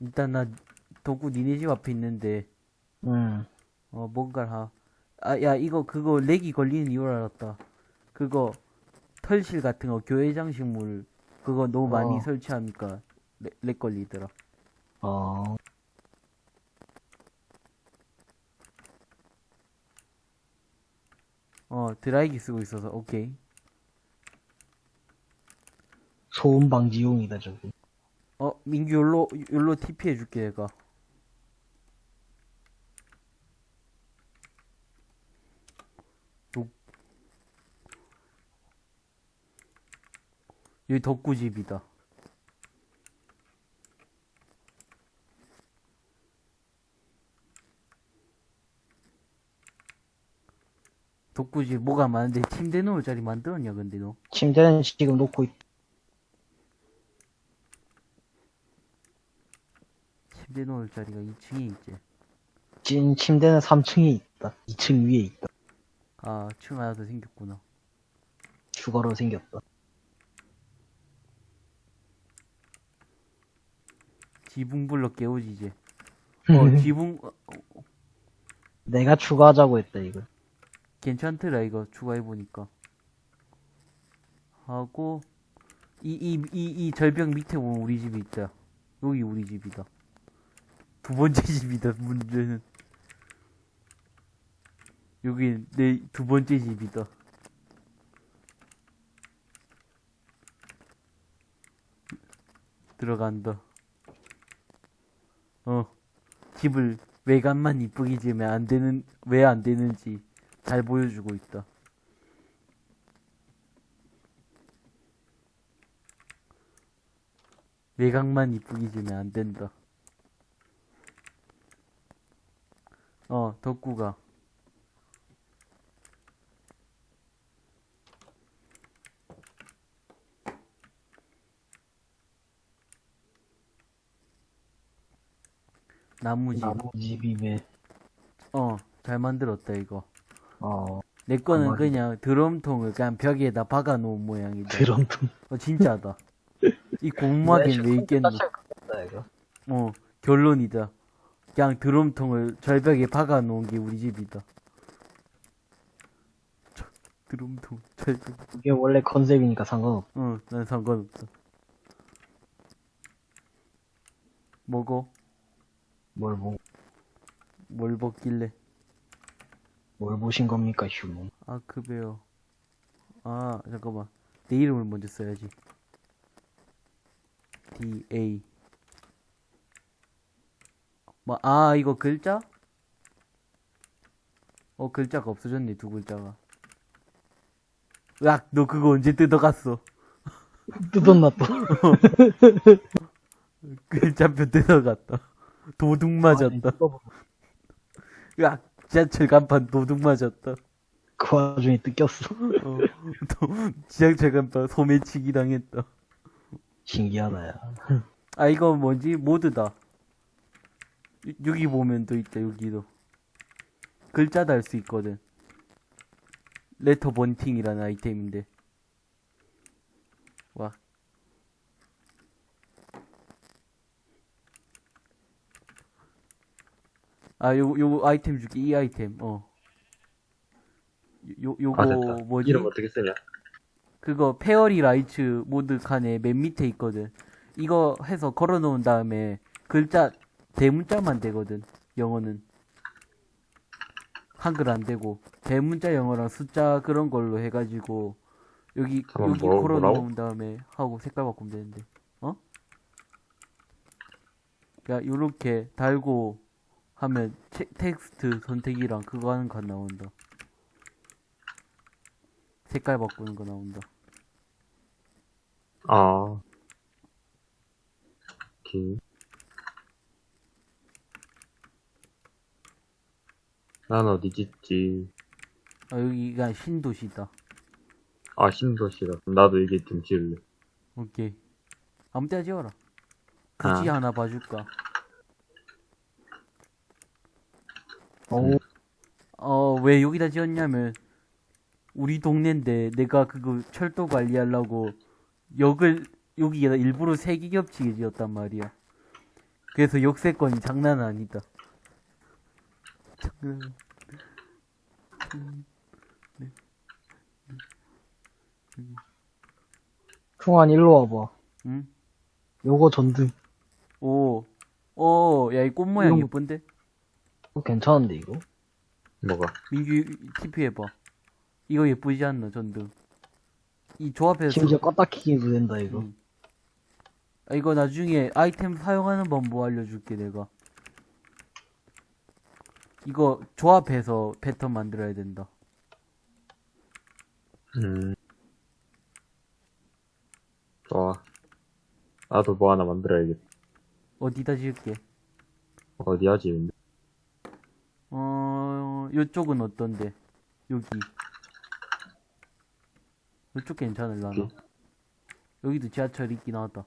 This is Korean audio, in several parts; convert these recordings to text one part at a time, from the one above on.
일단 나 도구 니네 집 앞에 있는데 응. 어 뭔가를 하. 아 야 이거 그거 렉이 걸리는 이유를 알았다. 그거 털실 같은 거 교회 장식물 그거 너무 많이 어. 설치하니까 렉, 렉 걸리더라. 어. 어 드라이기 쓰고 있어서 오케이. 소음 방지용이다, 저거. 어 민규 욜로 욜로 TP 해줄게. 도- 여기 덕구집이다. 덕구집 뭐가 많은데 침대 놓을 자리 만들었냐 근데 너? 침대는 지금 놓고 있, 침대 놓을 자리가 2층에 있지. 찐 침대는 3층에 있다. 2층 위에 있다. 아, 층 하나 더 생겼구나. 추가로 생겼다. 지붕 불러 깨우지 이제. 음. 어, 지붕 어, 어, 내가 추가하자고 했다, 이거. 괜찮더라 이거 추가해 보니까. 하고 이 이 이 이 절벽 밑에 보면 우리 집이 있다. 여기 우리 집이다. 두 번째 집이다. 문제는 여기 내 두 번째 집이다. 들어간다. 어, 집을 외관만 이쁘게 지으면 안 되는, 왜 안 되는지 잘 보여주고 있다. 외곽만 이쁘게 지으면 안 된다. 어, 덕구가. 나무집. 나무집이 왜, 어, 잘 만들었다, 이거. 어, 내 거는 가만히. 그냥 드럼통을 그냥 벽에다 박아 놓은 모양이다. 드럼통. 어, 진짜다. 이 공무하긴 왜 있겠노? 어, 결론이다. 그냥 드럼통을 절벽에 박아 놓은 게 우리 집이다. 저, 드럼통, 절벽. 이게 원래 컨셉이니까 상관없. 어, 난 상관없다. 뭐고? 뭘 보, 뭘 먹길래? 뭘 보신 겁니까, 휴먼? 아, 급해요. 아, 잠깐만. 내 이름을 먼저 써야지. D, A. 뭐, 아, 이거 글자? 어, 글자가 없어졌네, 두 글자가. 으악, 너 그거 언제 뜯어갔어? 뜯었나 또. 글자표 뜯어갔다. 도둑 맞았다. 으악, 지하철 간판 도둑 맞았다. 그 와중에 뜯겼어. 어, 또, 지하철 간판 소매치기 당했다. 신기하다, 야. 아 이거 뭐지 모드다 여- 여기 보면 또 있다 여기도 글자 달 수 있거든 letter bunting이라는 아이템인데 와 아, 요, 요 아이템 줄게, 이 아이템, 어. 요, 요거, 아. 뭐지? 이름 어떻게 쓰냐? 그거 fairy lights mod 칸에 맨 밑에 있거든. 이거 해서 걸어 놓은 다음에 글자 대문자만 되거든. 영어는 한글 안 되고 대문자 영어랑 숫자 그런 걸로 해가지고 여기 여기 뭐라고, 걸어? 놓은 다음에 하고 색깔 바꾸면 되는데. 어? 야 요렇게 달고 하면 체- 텍스트 선택이랑 그거 하는 거 나온다. 색깔 바꾸는 거 나온다. 아. 오케이. 난 어디 짓지? 아, 여기가 신도시다. 아, 신도시다. 나도 이게 좀 지을래. 오케이. 아무 때나 지어라. 굳이 아. 하나 봐줄까? 어, 어, 왜 여기다 지었냐면, 우리 동네인데 내가 그거 철도 관리하려고 역을, 여기에다 일부러 색이 겹치게 지었단 말이야. 그래서 역세권이 장난 아니다. 장난. 충환 일로 와봐. 응? 요거 전등. 오, 오, 야, 이 꽃 모양 이런- 예쁜데? 어, 괜찮은데, 이거? 뭐가? 민규, TP 해봐. 이거 예쁘지 않나, 전등? 이 조합해서. 심지어 껐다 키기도 된다, 이거. 응. 아, 이거 나중에 아이템 사용하는 방법 알려줄게, 내가. 이거 조합해서 패턴 만들어야 된다. 음. 좋아. 나도 뭐 하나 만들어야겠다. 어디다 지을게? 어디 하지, 근데? 어, 요쪽은 어떤데? 여기. 요쪽 괜찮을라나? 여기? 여기도 지하철 있긴 하다.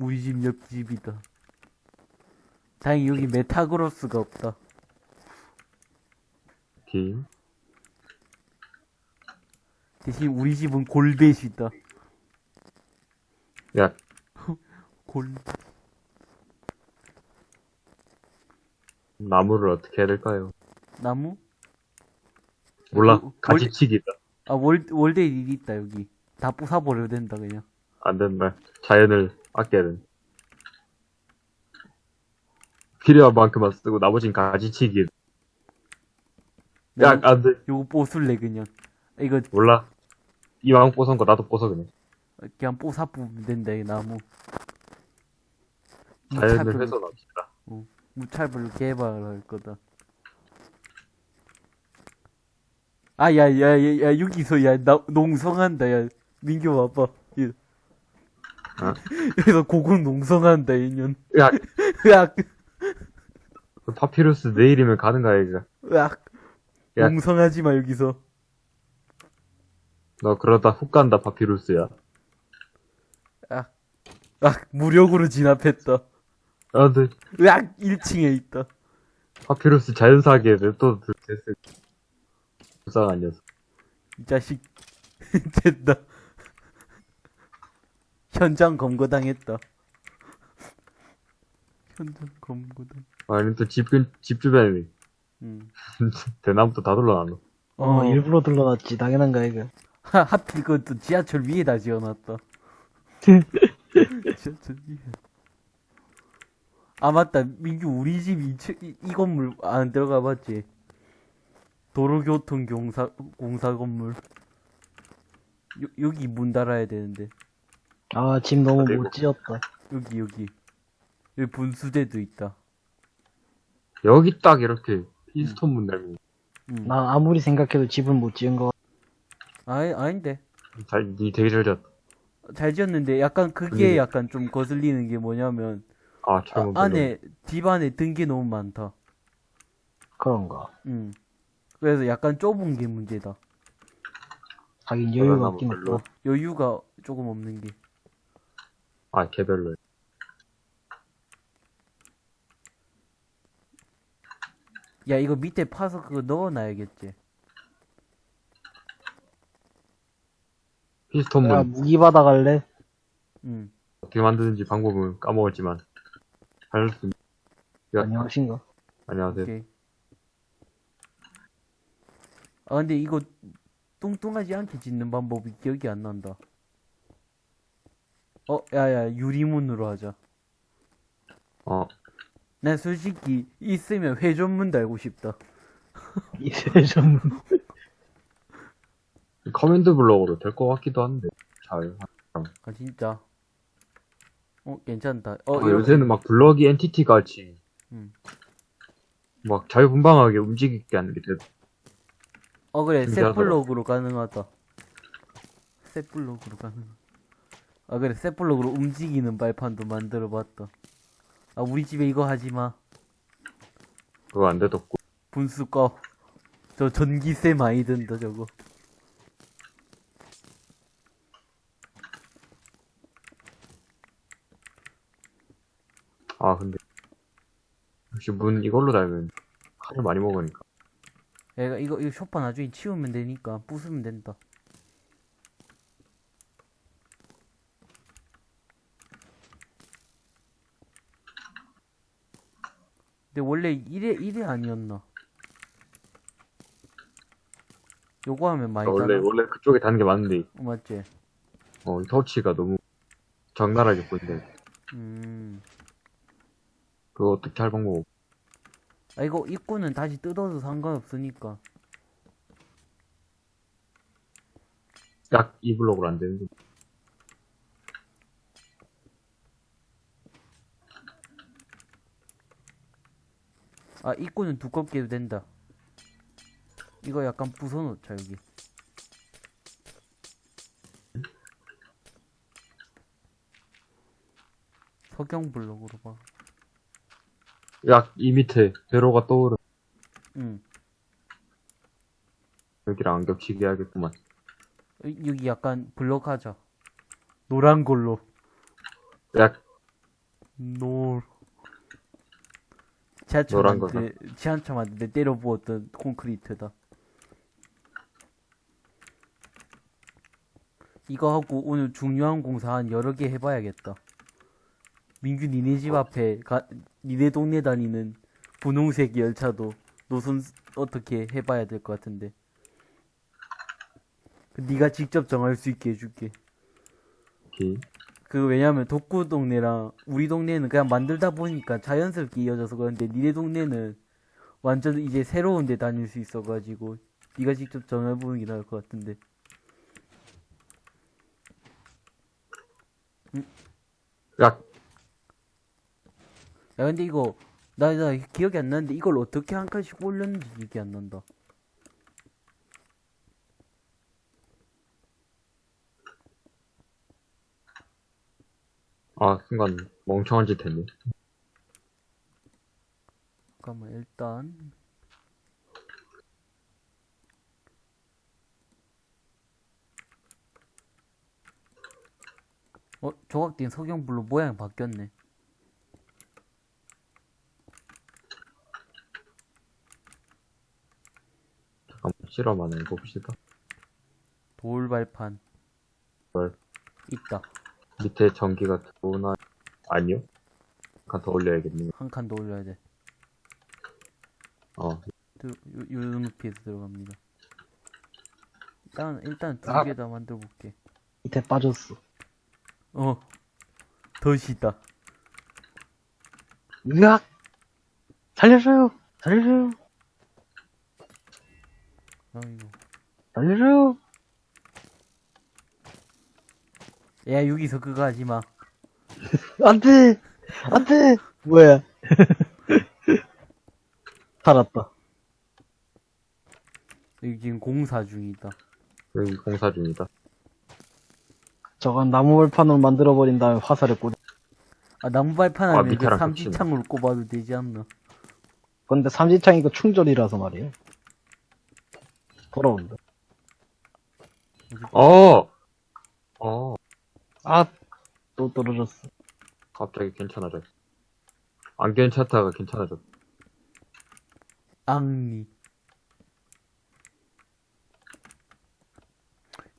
우리 집 옆집이다. 다행히 여기 메타그로스가 없다. 팀. 대신 우리 집은 골벳이다. 야, 골. 나무를 어떻게 해야 될까요? 나무? 몰라. 어, 가지치기다. 아, 월, 월드에 일이 있다, 여기. 다 부숴버려도 된다, 그냥. 안 된다. 자연을 아껴야 된다. 필요한 만큼만 쓰고 나머진 가지치기. 야, 안 돼. 요거 뽀술래, 그냥. 이거, 몰라. 이왕 뽀선 거 나도 뽀서 그냥. 그냥 뽀사 뿌면 된다, 이 나무. 자연을 훼손합시다. 무찰불로 개발할 거다. 아, 야, 야, 야, 야, 여기서, 야, 나, 농성한다, 야. 민규 와봐. 예. 어? 여기서 고군 농성한다, 이년. 야, 으악, 파피루스 내일이면 가는가, 이거. 으악. 야. 농성하지 마, 여기서. 너 그러다 훅 간다, 파피루스야. 으악. 으악, 무력으로 진압했다. 안 돼. 으악, 1층에 있다. 파피루스 자연사하게 냅둬 됐을. 불쌍한 녀석. 이 자식. 됐다. 현장 검거당했다. 현장 검거당. 아니, 또 집, 근, 집 주변에 음. 대나무도 다 둘러놨노. 어, 일부러 둘러놨지. 당연한가, 이거. 하, 하필 그것도 지하철 위에다 지어놨다. 지하철 위에. 아, 맞다. 민규, 우리 집 이, 이, 이 건물 안 들어가 봤지? 도로교통 공사, 공사 건물. 요, 여기 문 달아야 되는데. 아, 집 너무 못 지었다. 여기, 여기. 여기 분수대도 있다. 여기 딱 이렇게 피스톤 문 달고. 음. 나 아무리 생각해도 집은 못 지은 거. 아니, 아닌데. 잘, 니 되게 잘 잤다. 잘 지었는데, 약간 그게 아니, 약간 좀 거슬리는 게 뭐냐면, 아, 아, 잘못 안에, 집 안에 든게 너무 많다. 그런가. 음. 그래서 약간 좁은 게 문제다. 하긴 그러나 여유가 뭐 없긴. 없다. 여유가 조금 없는 게. 아, 개별로. 야, 이거 밑에 파서 그거 넣어놔야겠지. 피스톤 문 야, 무기 받아갈래? 응. 어떻게 만드는지 방법은 까먹었지만. 야. 안녕하신가? 안녕하세요. 오케이. 아, 근데 이거 뚱뚱하지 않게 짓는 방법이 기억이 안 난다. 어, 야, 야, 유리문으로 하자. 어, 난 솔직히 있으면 회전문 달고 싶다. 이제 좀, command block으로 될 것 같기도 한데. 잘. 아, 진짜. 어, 괜찮다. 어, 어, 이렇게- 요새는 막 블럭이 entity 같이. 음. 막 자유분방하게 움직이게 하는 게 돼. 어, 그래, 신기하더라. 셋블럭으로 가능하다. 셋블럭으로 가능. 아, 그래, 셋블럭으로 움직이는 발판도 만들어 봤다. 아, 우리 집에 이거 하지 마. 그거 안 돼뒀고. 분수 꺼. 저 전기세 많이 든다, 저거. 아, 근데. 역시 문 이걸로 달면 칼을 많이 먹으니까. 얘가 이거, 이거 쇼파 나중에 치우면 되니까 부수면 된다. 근데 원래 이래 이래 아니었나? 요거 하면 많이 원래, 따라. 원래 그쪽에 다는 게 맞는데, 어, 맞지? 어, 터치가 너무 적나라하게 보이네. 음. 그거 어떻게 할 방법 없아 이거 입구는 다시 뜯어도 상관없으니까. 약 2블록으로 안 되는 거. 아 입구는 두껍게 해도 된다. 이거 약간 부숴놓자 여기. 석영 블록으로 봐. 약 이 밑에 배로가 떠오르 응. 여기랑 안 겹치게 해야겠구만. 여- 여기 약간 블록하자. 노란 걸로. 약, 노. 지하철한테 지하철한테 때려 부었던 콘크리트다. 이거 하고 오늘 중요한 공사 한 여러 개 해봐야겠다. 민규 니네 집 앞에 가, 니네 동네 다니는 분홍색 열차도 노선 스- 어떻게 해봐야 될 것 같은데. 그 네가 직접 정할 수 있게 해줄게. 오케이. 그 왜냐면 독구 동네랑 우리 동네는 그냥 만들다 보니까 자연스럽게 이어져서 그런데 니네 동네는 완전 이제 새로운 데 다닐 수 있어가지고 네가 직접 정해보는 게 나을 것 같은데. 약, 야 근데 이거 나, 나 기억이 안 나는데 이걸 어떻게 한 칸씩 올렸는지 기억이 안 난다 아, 순간 멍청한 짓 했네. 잠깐만 일단 어 조각된 석영불로 모양 바뀌었네 잠깐만, 실험 하나 해봅시다. 돌발판 뭘? 있다 밑에 전기가 들어오나? 아니요? 한 칸 더 올려야겠네. 한 칸 더 올려야 돼 어, 요, 요, 요 높이에서 들어갑니다. 일단, 일단 두 아. 개다 만들어 볼게. 밑에 빠졌어. 어. 덫이다. 으악! 살려줘요! 살려줘요! 아이고. 살려줘요! 야, 여기서 그거 하지 마. 안 돼! 안 돼! 뭐야? 살았다. 여기 지금 공사 중이다. 여기 공사 중이다. 저건 나무 벌판으로 만들어버린 다음에 화살을 꽂, 아, 나무 발판 아, 하면 그 밑에랑 삼지창으로 꼽아도 되지 않나? 근데 삼지창 이거 충전이라서 말이에요. 돌아온다. 어! 어, 아, 또 떨어졌어. 갑자기 괜찮아졌어. 안 괜찮다가 괜찮아졌어. 앙리.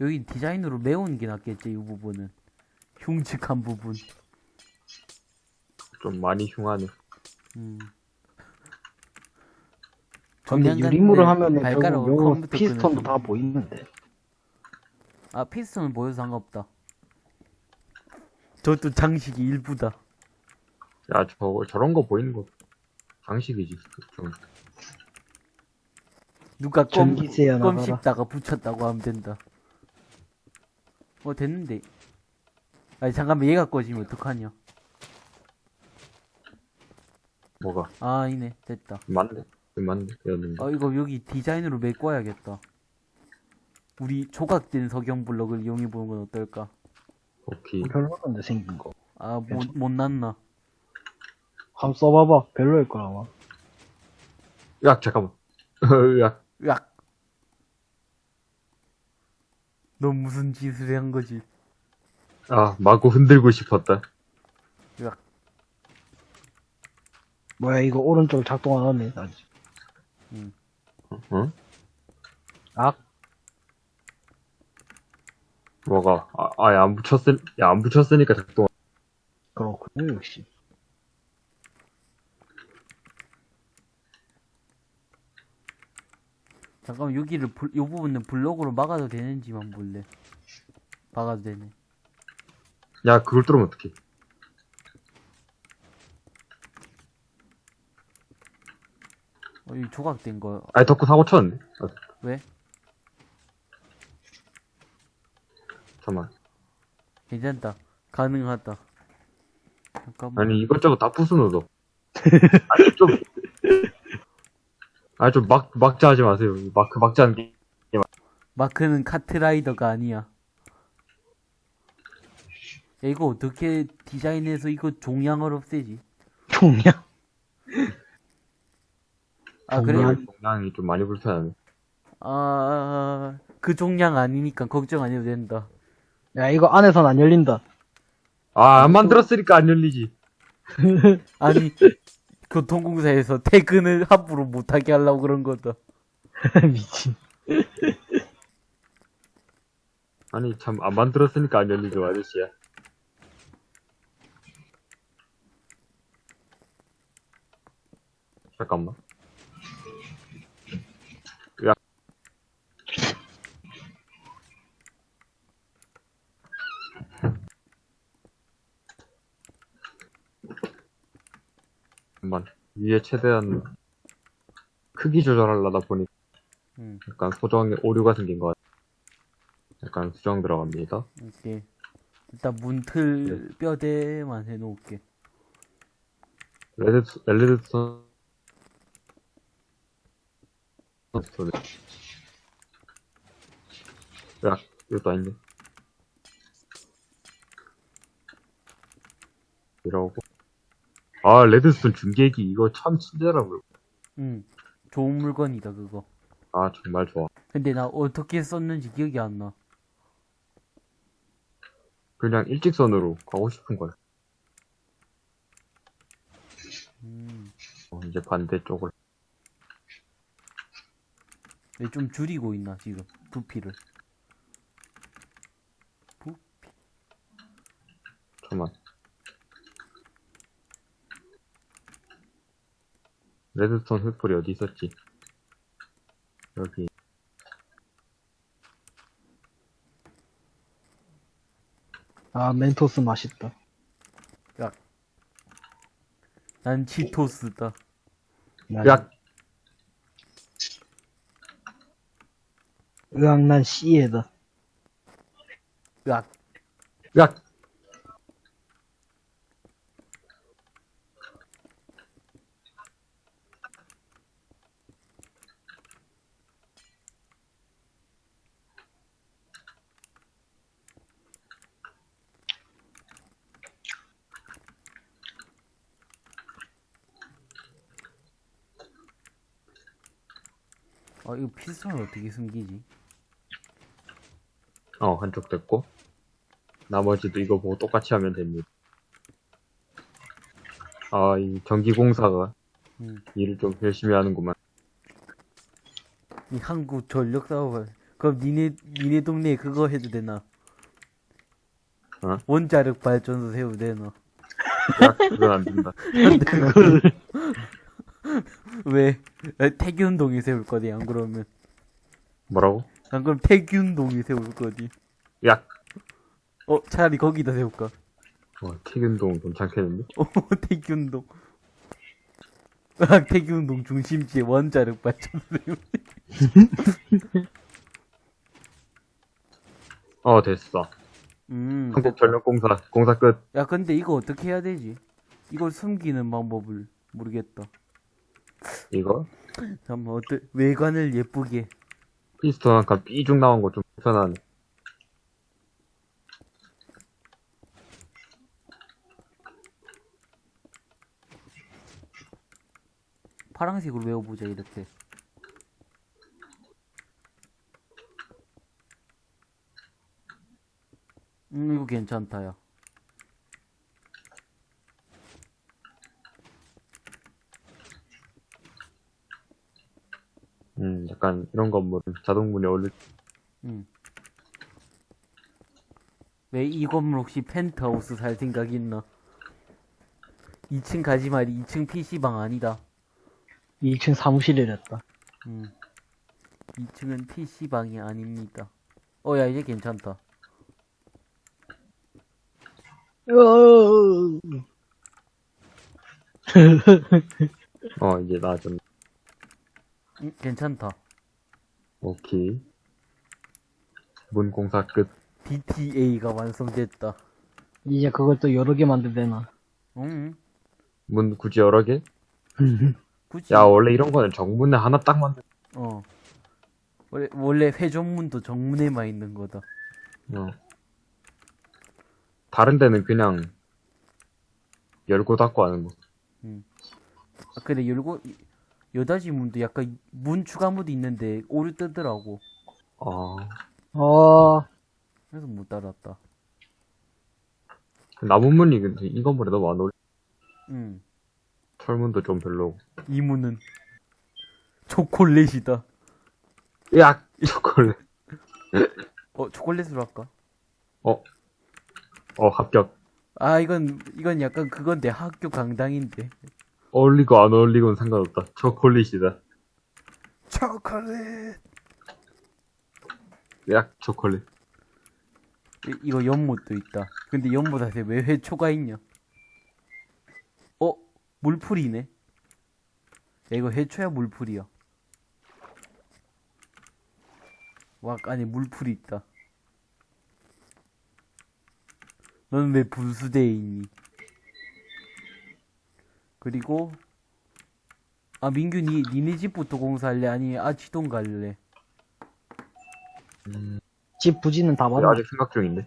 여기 디자인으로 메운 게 낫겠지, 이 부분은. 흉측한 부분. 좀 많이 흉하네. 음. 근데 유리물을 하면은 컴퓨터 피스톤도 다 보이는데. 아 피스톤은 보여도 상관없다 저것도 장식이 일부다 야, 저, 저런 거 보이는 거 장식이지. 좀. 누가 껌, 전기세야 껌 나가라. 씹다가 붙였다고 하면 된다 어 됐는데 아니 잠깐만 얘가 꺼지면 어떡하냐 뭐가? 아 아니네 됐다 맞네. 맞네. 였는데. 아 이거 여기 디자인으로 메꿔야겠다 우리 조각된 석영 블럭을 이용해보는 건 어떨까 오케이. 별로던데 생긴 거. 아 못, 못났나 한번 써봐봐. 별로일 거라 아마. 야, 잠깐만. 야, 으악 넌 무슨 짓을 한 거지 아, 마구 흔들고 싶었다. 으악 뭐야 이거 오른쪽 작동 안 하네 아직. 응? 악 뭐가? 아, 아예 안 붙였을, 야, 안 붙였으니까 작동. 그렇군요, 역시. 잠깐만, 여기를, 불, 요 부분은 블록으로 막아도 되는지만 볼래. 막아도 되네. 야, 그걸 뚫으면 어떡해. 어, 이 조각된 거. 아니, 덕후 사고 쳤네. 왜? 잠깐만. 괜찮다 가능하다 잠깐만 아니, 이것저것 다 부수노, 너. 아니, 좀. 아니, 좀 막, 막자 하지 마세요. 막, 그 막자 하는 게. 마크는 카트라이더가 아니야 야, 이거 어떻게 디자인해서 이거 종양을 없애지 종량. 아 그래 종양? 동양이 좀 많이 불편하네. 아, 그 종량 아니니까 걱정 안 해도 된다. 야, 이거 안에선 안 열린다. 아, 안 만들었으니까 안 열리지. 아니, 교통공사에서 퇴근을 함부로 못하게 하려고 그런 거다. 미친. 아니, 참, 안 만들었으니까 안 열리죠, 아저씨야. 잠깐만. 야. 잠깐만. 위에 최대한 크기 조절하려다 보니 응, 약간 수정에 오류가 생긴 것 같아. 약간 수정 들어갑니다. 이렇게. 일단 문틀 뼈대만 해놓을게. red, redstone, stone. 야, 이것도 아닌데. 이러고. 아, 레드스톤 중계기, 이거 참 친절하고요. 응, 좋은 물건이다, 그거. 아, 정말 좋아. 근데 나 어떻게 썼는지 기억이 안 나. 그냥 일직선으로 가고 싶은 거야. 음, 어, 이제 반대쪽을. 왜 좀 줄이고 있나, 지금. 부피를. 부, 잠깐만. 레드스톤 횃불이 어디 있었지? 여기. 아, 멘토스 맛있다. 난 치토스다. 난- 야, 으악, 난 씨에다. 으악. 야! 필선을 어떻게 숨기지? 어, 한쪽 됐고. 나머지도 이거 보고 똑같이 하면 됩니다. 아, 이 전기공사가 음. 일을 좀 열심히 하는구만. 이 한국 전력 사업을 그럼 니네 니네 동네에 그거 해도 되나? 어? 원자력 발전소 세워도 되나? 야, 그건 안 된다. 그걸, 왜? 에, 태균동에 세울 거지 안 그러면 뭐라고? 안 그럼 태균동에 세울 거지. 야! 어 차라리 거기다 세울까? 어, 태균동 괜찮겠는데? 어 태균동. 아 태균동 중심지에 원자력 발전소. 어, 됐어. 음. 한국전력공사, 공사 끝. 야 근데 이거 어떻게 해야 되지? 이걸 숨기는 방법을 모르겠다. 이거? 잠깐만 어때? 외관을 예쁘게. 피스톤 한칸 삐죽 나온 거 좀 불편하네. 파란색으로 외워보자 이렇게 음 이거 괜찮다 야 음, 약간 이런 건물은 자동문이 어울릴, 음. 왜 이 건물 혹시 펜트하우스 살 생각 있나? 2층 가지 말이 2층 PC방 아니다 2층 사무실이랬다. 음. 2층은 PC방이 아닙니다. 어, 야, 이제 괜찮다. 으어. 어, 이제 나아졌네. 음, 괜찮다. 오케이. 문 공사 끝. DTA가 완성됐다. 이제 그걸 또 여러 개 만들되나. 응, 문 굳이 여러 개? 굳이. 야, 원래 이런 거는 정문에 하나 딱 만들, 어. 원래, 원래 회전문도 정문에만 있는 거다. 어. 다른 데는 그냥 열고 닫고 하는 거. 아, 근데 열고, 여다지 문도 약간 문 추가문도 있는데 오류 뜨더라고. 아, 어, 그래서 못 달았다. 나무 문이 근데 이 건물에 너무 안 어울려. 응. 철문도 좀 별로고. 이 문은 초콜릿이다. 야, 초콜릿. 어, 초콜릿으로 할까? 어, 어, 합격. 아, 이건, 이건 약간 그건데, 학교 강당인데. 어울리고 안 어울리고는 상관없다. 초콜릿이다. 초콜릿! 야, 초콜릿. 이, 이거 연못도 있다. 근데 연못한테 왜 회초가 있냐? 어? 물풀이네? 야, 이거 회초야, 물풀이야? 와, 안에 물풀이 있다. 넌왜 분수대에 있니? 그리고, 아, 민규, 니, 니네 집부터 공사할래? 아니, 아치동 갈래? 집 부지는 다 야, 받아. 아직 생각 중인데.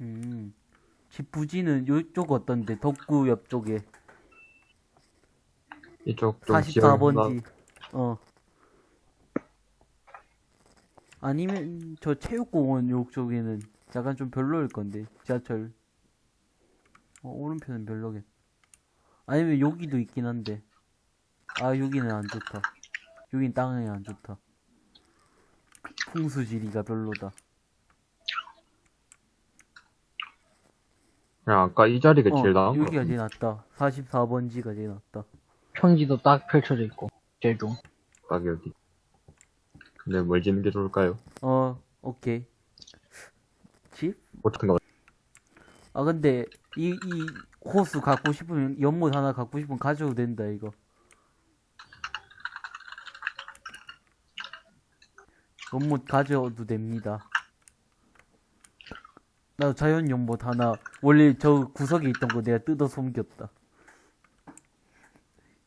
음. 집 부지는 요쪽 어떤데? 덕구 옆쪽에. 이쪽 좀 지역이 44번지. 어. 아니면 저 체육공원 요쪽에는 약간 좀 별로일 건데. 지하철. 어, 오른편은 별로겠. 아니면 여기도 있긴 한데. 아, 여기는 안 좋다. 여긴 땅이 안 좋다. 풍수지리가 별로다. 야, 아까 이 자리가 어, 제일 나은 거 여기가 제일 낫다. 44번지가 제일 낫다. 평지도 딱 펼쳐져 있고. 제일 좀. 딱 여기. 근데 뭘 짓는 게 좋을까요? 어, 오케이. 집? 어떻게 나 아, 근데, 이, 이, 호수 갖고 싶으면, 연못 하나 갖고 싶으면 가져도 된다, 이거. 연못 가져도 됩니다. 나 자연 연못 하나, 원래 저 구석에 있던 거 내가 뜯어 숨겼다.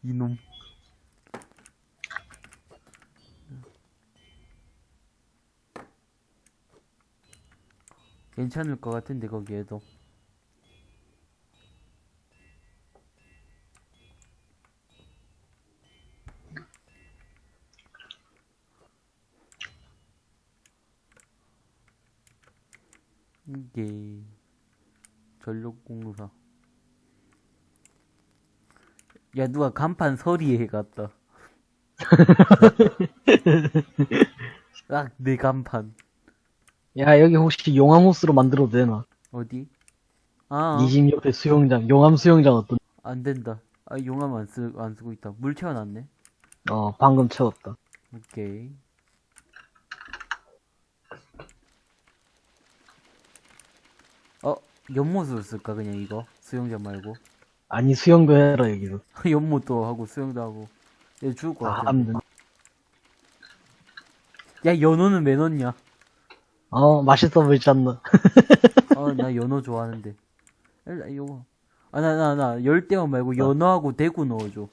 이놈. 괜찮을 것 같은데, 거기에도. 이게 전력공사 야 누가 간판 서리에 해갔다 딱내 간판 야, 여기 혹시 용암호수로 만들어도 되나? 어디? 아, 니집 옆에 수영장, 용암 수영장 어떤? 안 된다. 아, 용암 안 쓰, 안 쓰고 있다. 물 채워놨네. 어, 방금 채웠다. 오케이. 어, 연못으로 쓸까, 그냥 이거? 수영장 말고. 아니, 수영도 해라, 여기서. 연못도 하고, 수영도 하고. 얘 죽을 것 아, 같아. 하면 된다. 야, 연어는 왜 넣냐? 어, 맛있어 보이지 않나? 아, 나 연어 좋아하는데. 일단 이거. 아, 나, 나, 나, 열대어 말고 연어하고 대구 넣어줘.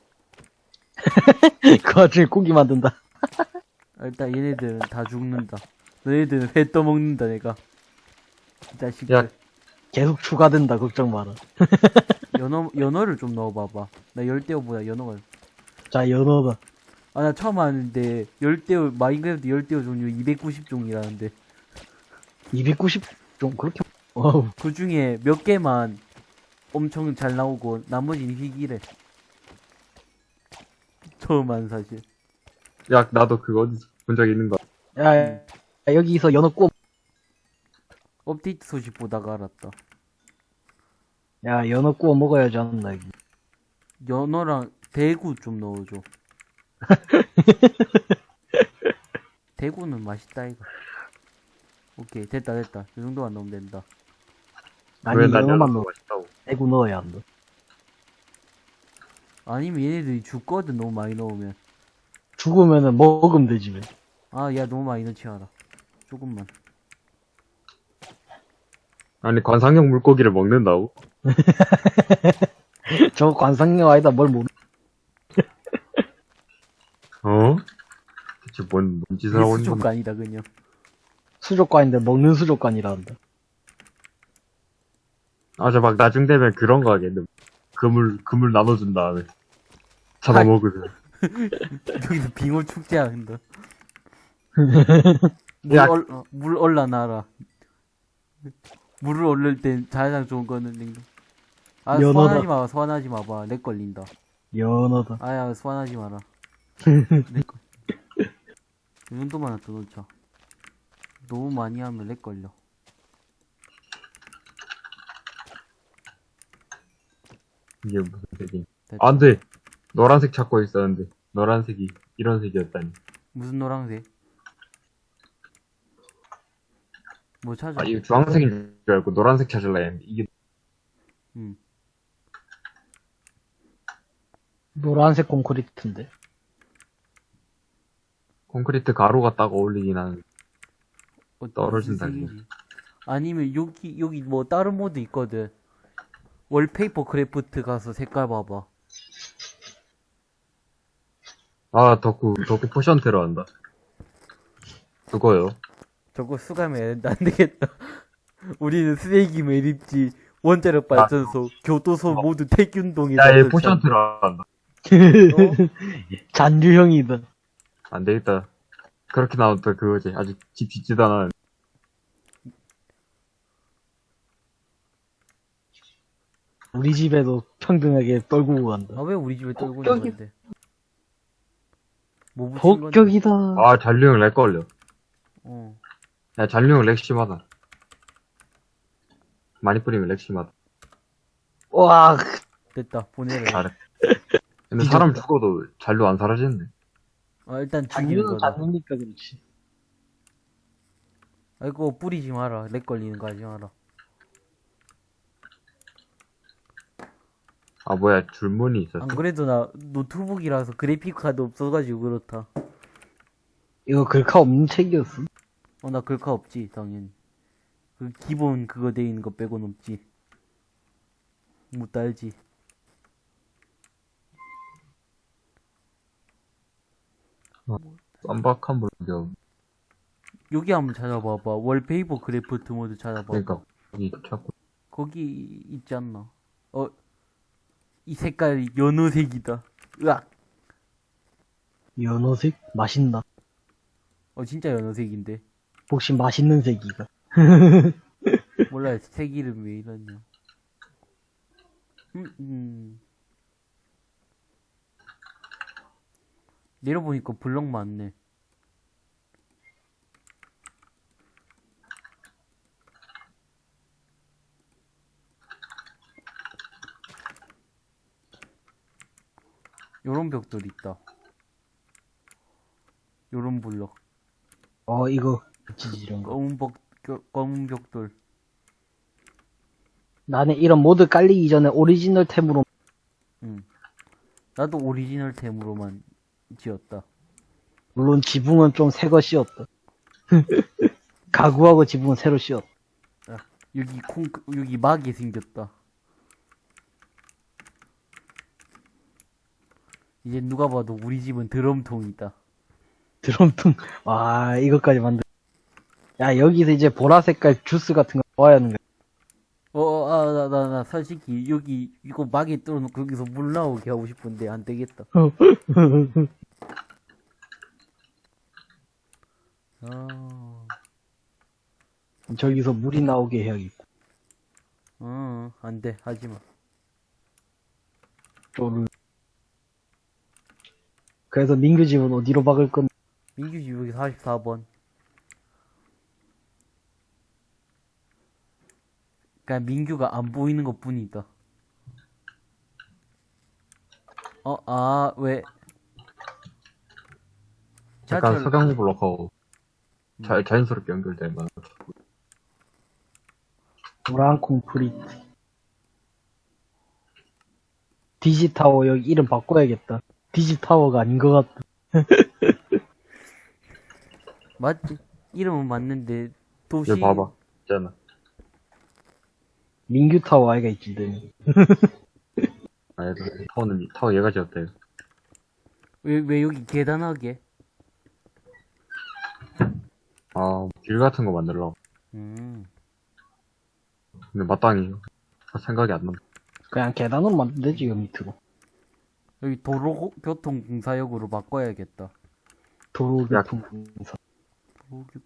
그 와중에 고기 만든다. 아, 일단 얘네들은 다 죽는다. 너희들은 회 떠먹는다, 내가. 이 자식들. 야. 계속 추가된다, 걱정 마라. 연어, 연어를 좀 넣어봐봐. 나 열대어보다 연어가. 자, 연어다. 아, 나 처음 아는데, 열대어, 마인크래프트 열대어 종류 290종이라는데. 290, 좀 그렇게, 어우, 그 중에 몇 개만 엄청 잘 나오고, 나머지는 희귀래. 처음 안 사실. 야, 나도 그거 본 적 있는 거. 야, 야, 여기서 연어 구워, 업데이트 소식 보다가 알았다. 야, 연어 구워 먹어야지 않나, 여기. 연어랑 대구 좀 넣어줘. 대구는 맛있다 이거 오케이 됐다 됐다 이 정도만 넣으면 된다 아니 연어만 연어 넣어 맛있다고. 대구 넣어야 한다 아니면 얘네들이 죽거든 너무 많이 넣으면 죽으면은 먹으면 되지 왜. 아 야 너무 많이 넣지 마라 조금만 아니, 관상용 물고기를 먹는다고? 저 관상용 아니다 뭘 모르 어? 대체 뭔, 뭔 짓을 하고 있는 건데? 수족관이다 그냥 수족관인데 먹는 수족관이라 한다 아, 저 막 나중 되면 그런 거 하겠네. 그물, 그물 나눠준 다음에. 잡아먹으면. 여기서 빙어 축제 한다 야. 물, 얼, 어, 물 올라놔라 물을 올릴 땐 자장 좋은 거는 냉동 아 연어다. 소환하지 마봐 소환하지 마봐 렉 걸린다 연어다 아야 소환하지 마라 렉걸 이 정도만 더 넣자 너무 많이 하면 렉 걸려 이게 무슨 색이. 됐다. 안 돼! 노란색 찾고 있었는데. 노란색이, 이런 색이었다니. 무슨 노란색? 뭐 찾아? 아, 이거 주황색인 줄 알고 노란색 찾으려 했는데. 이게, 응. 노란색 콘크리트인데 콘크리트 가루가 딱 어울리긴 하는데. 어, 떨어진다, 무슨 색이지? 아니면 여기 여기 뭐 다른 mod 있거든. wallpaper craft 가서 색깔 봐봐. 아, 덕후, 덕후 potion 테러 한다. 그거요. 저거 수감해야 안 되겠다. 우리는 쓰레기 매립지 원자력 발전소 교도소 모두 태균동에 야, 얘 potion 테러한다. 잔류형이다 안 되겠다. 그렇게 나왔다, 그거지. 아직 집 짓지도 않았는데. 우리 집에도 평등하게 떨구고 간다 아 왜 우리 집에 떨고 폭격이- 있는데? 뭐 건데? 폭격이다 아, 잔류형 렉 걸려. 어. 야, 잔류형 렉 심하다. 많이 뿌리면 렉 심하다. 와 됐다 보내래. 잘해. 근데 뒤졌다. 사람 죽어도 잔류 안 사라지는데. 아 일단 죽이는 잔류는 거다. 잔류니까 그렇지 아이고 뿌리지 마라. 렉 걸리는 거 하지 마라. 아, 뭐야, 줄무늬 있었어. 안 그래도 나 노트북이라서 그래픽 카드 없어가지고 그렇다. 이거 글카 없는 책이었어 어, 나 글카 없지, 당연히. 그 기본 그거 돼 있는 거 빼고는 없지. 못 달지. 쌈박한 물경. 여기 한번 찾아봐봐. Wallpaper Craft mod 찾아봐. 그러니까, 여기 찾고. 거기 있지 않나? 어, 이 색깔이 연어색이다. 으악! 연어색 맛있나 어, 진짜 연어색인데. 혹시 맛있는 색이가 몰라, 색 이름 왜 이러냐. 음, 음. 내려보니까 블럭 많네. 요런 벽돌 있다. 요런 블럭. 어 이거 지지 이런 거 검은 벽, 겨- 검은 벽돌. 나는 이런 mod 깔리기 전에 오리지널 템으로 응. 나도 오리지널 템으로만 지었다. 물론 지붕은 좀 새거 씌웠다 가구하고 지붕은 새로 씌웠다 여기 콩, 여기 막이 생겼다. 이제 누가 봐도 우리 집은 드럼통이다. 드럼통 와 이것까지 만들 야 여기서 이제 보라 색깔 주스 같은 거 넣어야 하는 거야. 어, 어, 아, 나, 나, 나, 솔직히, 여기, 이거 막에 뚫어놓고 여기서 물 나오게 하고 싶은데, 안 되겠다. 아, 저기서 물이 나오게 해야겠고 어, 안 돼, 하지 마. 쪼르 그래서 민규 집은 어디로 박을 건 민규 집 여기 44번. 그냥 민규가 안 보이는 것 뿐이다. 어, 아, 왜? 약간 지하철, 석양지 블록하고. 자, 자연스럽게 연결된 거. 노란 콘크리트. 디지타워 여기 이름 바꿔야겠다. 디지타워가 아닌 것 같다. 맞지? 이름은 맞는데 도시 여기 봐봐. 있잖아. 민규 타워 아이가 있던데. 아, 얘도 타워는, 이- 타워 얘가 지었다, 이거. 왜, 왜 여기 계단하게? 아, 길 같은 거 만들려고. 음. 근데 마땅히 생각이 안 난다. 그냥 계단으로 만들면 되지, 요 밑으로. 여기 도로교통공사역으로 바꿔야겠다. 도로교통공사. 도로교통.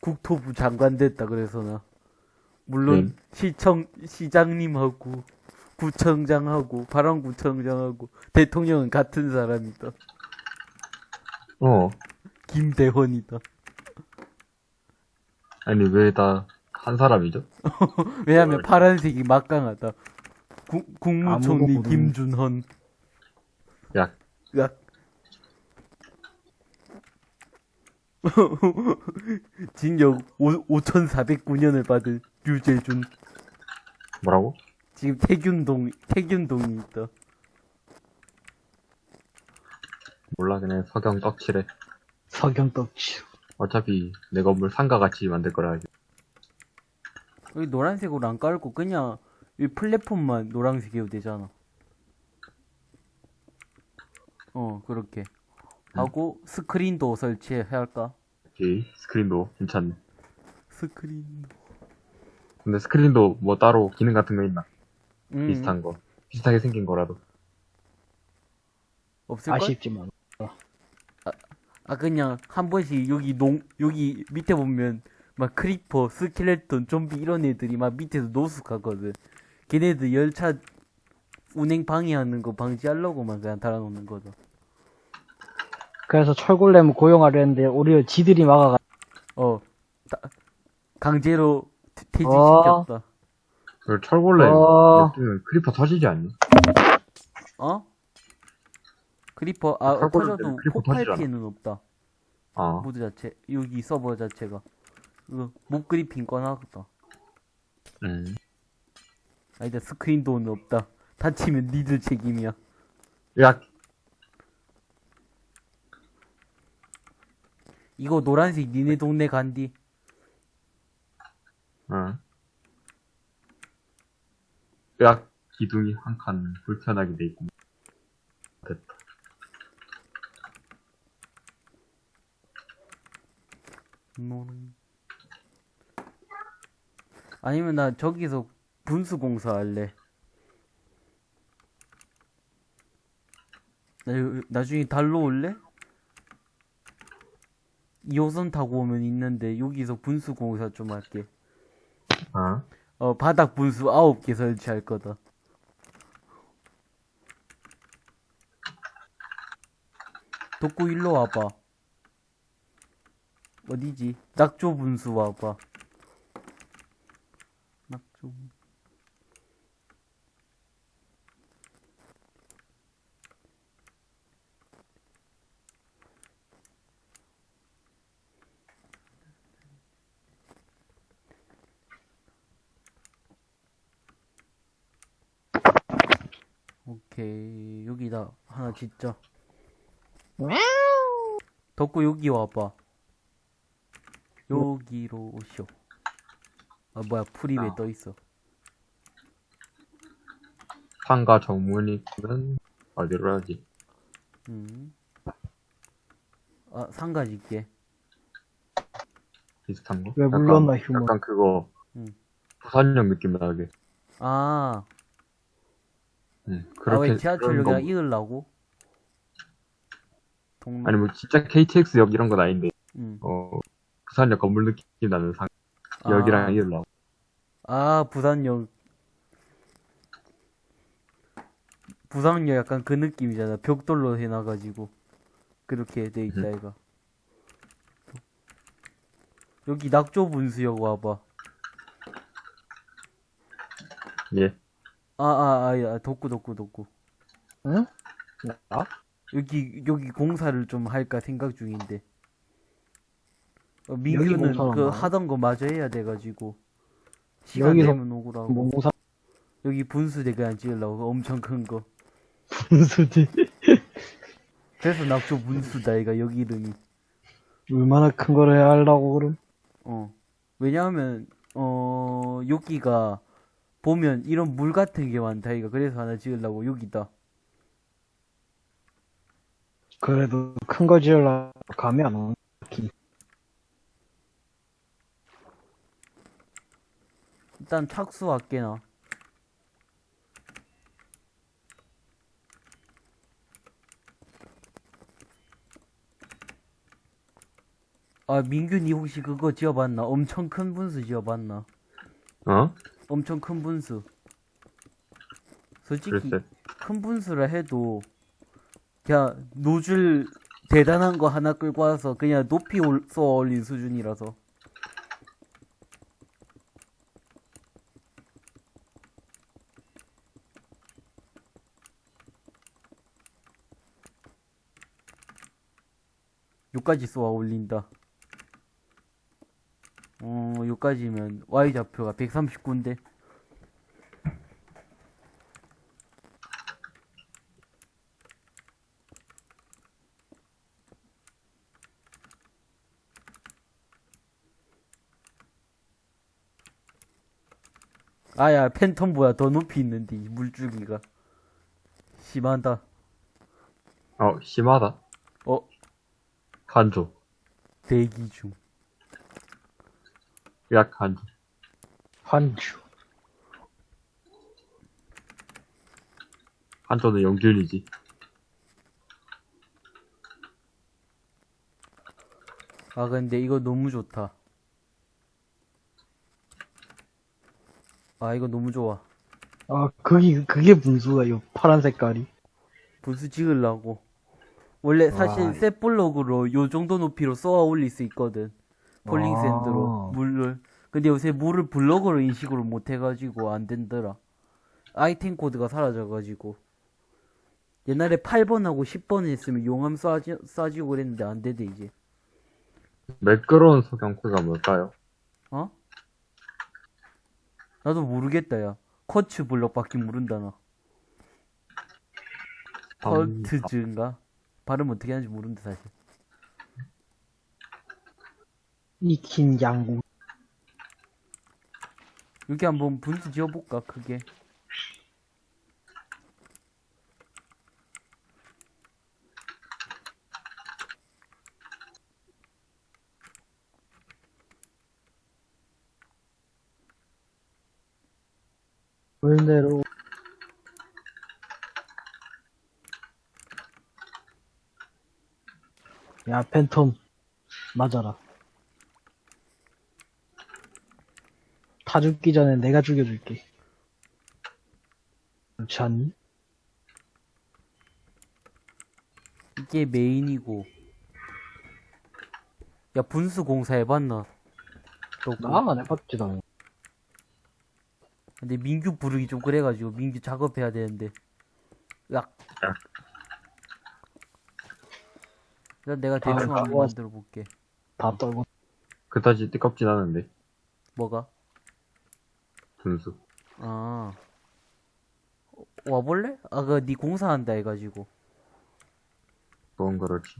국토부 장관 됐다 그래서 나. 물론 네. 시청 시장님하고 구청장하고 발왕구청장하고 대통령은 같은 사람이다. 어. 김대헌이다. 아니, 왜 다 한 사람이죠? 왜냐면 어, 파란색이 막강하다. 국, 국무총리 김준헌. 야, 야. 징역 5,409년을 받은 유재준. 뭐라고? 지금 태균동, 태균동이 있다. 몰라, 그냥 석영 떡칠해. 석영 떡칠. 어차피 내 건물 상가 같이 만들 거라. 하지. 여기 노란색으로 안 깔고 그냥 이 플랫폼만 노란색이어도 되잖아. 어, 그렇게. 하고 스크린도어 설치해야 할까? 오케이. 스크린도어 괜찮네. 스크린도어. 근데 스크린도어 뭐 따로 기능 같은 거 있나? 음, 비슷한 거. 비슷하게 생긴 거라도. 없을 걸? 아쉽지만. 아 그냥 한 번씩 여기 농 여기 밑에 보면 막 creeper, skeleton, 좀비 이런 애들이 막 밑에서 노숙하거든. 걔네들 열차 운행 방해하는 거 방지하려고만 그냥 달아놓는 거죠. 그래서 철골렘 고용하려 했는데 오히려 지들이 막아가. 어, 다- 강제로. 퇴직시켰다. 그 철골렘 어. creeper 터지지 않니? 어? creeper 아 철거를 터져도 폭발. 피해는 없다. 아, mod 자체 여기 서버 자체가 이거 mob griefing 꺼놨겠다. 음. 아니다 스크린도어는 없다. 다치면 니들 책임이야. 야, 이거 노란색 니네 동네 간디. 어. 야, 기둥이 한 칸 불편하게 돼 있고. 됐다. 노란. 아니면 나 저기서 분수 공사 할래. 나 요- 나중에 달로 올래? 2호선 타고 오면 있는데 여기서 분수 공사 좀 할게. 어? 어 바닥 분수 9개 설치할 거다. 덕구 일로 와봐. 어디지? 낙조 분수 와봐. 낙조. 분- 오케이 여기다 하나 짓자. 덕구 여기 와봐. 여기로 오쇼. 아 뭐야 풀이 왜 아. 떠 있어? 상가 정문이는 어디로 하지? 음. 아 상가 짓게. 비슷한 거? 왜 약간- 물렀나, 휴먼. 약간 그거, 음. 부산역 느낌 나게. 아. 응, 아 그렇게. 왜 지하철 그런 여기다 거- 이으려고? 동로. 아니, 뭐, 진짜 KTX역 이런 건 아닌데, 음. 어, 부산역 건물 느낌 나는 상, 아. 역이랑 이으려고. 아, 부산역. 부산역 약간 그 느낌이잖아. 벽돌로 해놔가지고. 그렇게 돼 있다, 음. 이거. 여기 낙조 분수역 와봐. 예. 아, 아, 아, 야, 덕구, 덕구, 덕구. 응? 나? 여기, 여기 공사를 좀 할까 생각 중인데. 어, 민규는 그? 하던 거 마저 해야 돼가지고 시간 되면 오구라고 몽사 여기 분수대 그냥 찍으려고 엄청 큰 거 분수지. 그래서 낙조 분수다 이가 여기 이름이 얼마나 큰 걸 해야 하려고 그럼? 어 왜냐하면 어 여기가 보면 이런 물 같은 게 많다 이가 그래서 하나 찍으려고 여기다 그래도 큰 거 지으려고 감이 안 오네. 일단 착수 할게 나 아 민균이 혹시 그거 지어봤나? 엄청 큰 분수 지어봤나? 어? 엄청 큰 분수. 솔직히 글쎄. 큰 분수라 해도 그냥 노즐 대단한 거 하나 끌고 와서 그냥 높이 올, 쏘아 올린 수준이라서. 요까지 쏘아 올린다 어 요까지면 Y좌표가 139인데. 아야 팬텀보다 더 높이 있는데 이 물줄기가. 심하다. 어, 심하다. 어? 한조. 대기 중 약 한조. 한주. 한조는 영균이지. 아 근데 이거 너무 좋다 아 이거 너무 좋아 아, 그게, 그게 분수가, 요 파란 색깔이. 분수 찍으려고 원래 사실 와. setblock으로 요 정도 높이로 쏘아 올릴 수 있거든 falling 아. sand로 물을 근데 요새 물을 블럭으로 인식으로 못 해가지고 안 된더라 아이템 코드가 사라져가지고 옛날에 8번하고 10번 했으면 용암 쏴지, 쏴지고 그랬는데 안 되대 이제 매끄러운 석양코가 뭘까요? 어? 나도 모르겠다 야 커츠 블럭밖에 모른다 나 음, 컬트즈인가? 발음 어떻게 하는지 모른다 사실 익힌 양구. 여기 한번 분수 지어볼까 크게 물대로. 야, 팬텀. 맞아라. 다 죽기 전에 내가 죽여줄게. 그렇지 않니? 이게 메인이고 야 분수 공사 해봤나? 또나안 해봤지, 당연히. 근데 민규 부르기 좀 그래가지고 민규 작업해야 되는데 약 일단 내가 대충 아, 한번 만들어 볼게 다 떨고. 그다지 뜨겁진 않은데. 뭐가? 분수. 아 어, 와볼래? 아 그 니 공사한다 해가지고 그건 그렇지.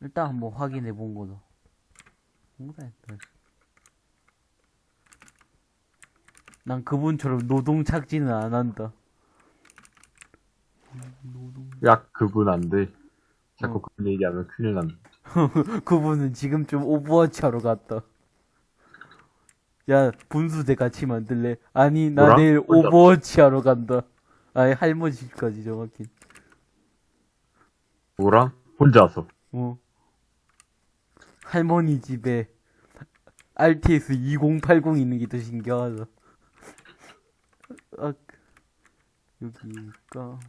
일단 한번 확인해 본 거다 공사했다 난 그분처럼 노동 착취는 안 한다 약 그분 안 돼. 자꾸 어. 그분 얘기하면 큰일 난다. 그분은 지금 좀 오버워치 하러 갔다. 야, 분수대 같이 만들래? 아니, 나 뭐라? 내일? 오버워치 하러 간다. 아니, 할머니 집까지 정확히. 뭐랑? 혼자서. 어. 할머니 집에 RTS 2080 있는 게 더 신기하다. 아, 여기가.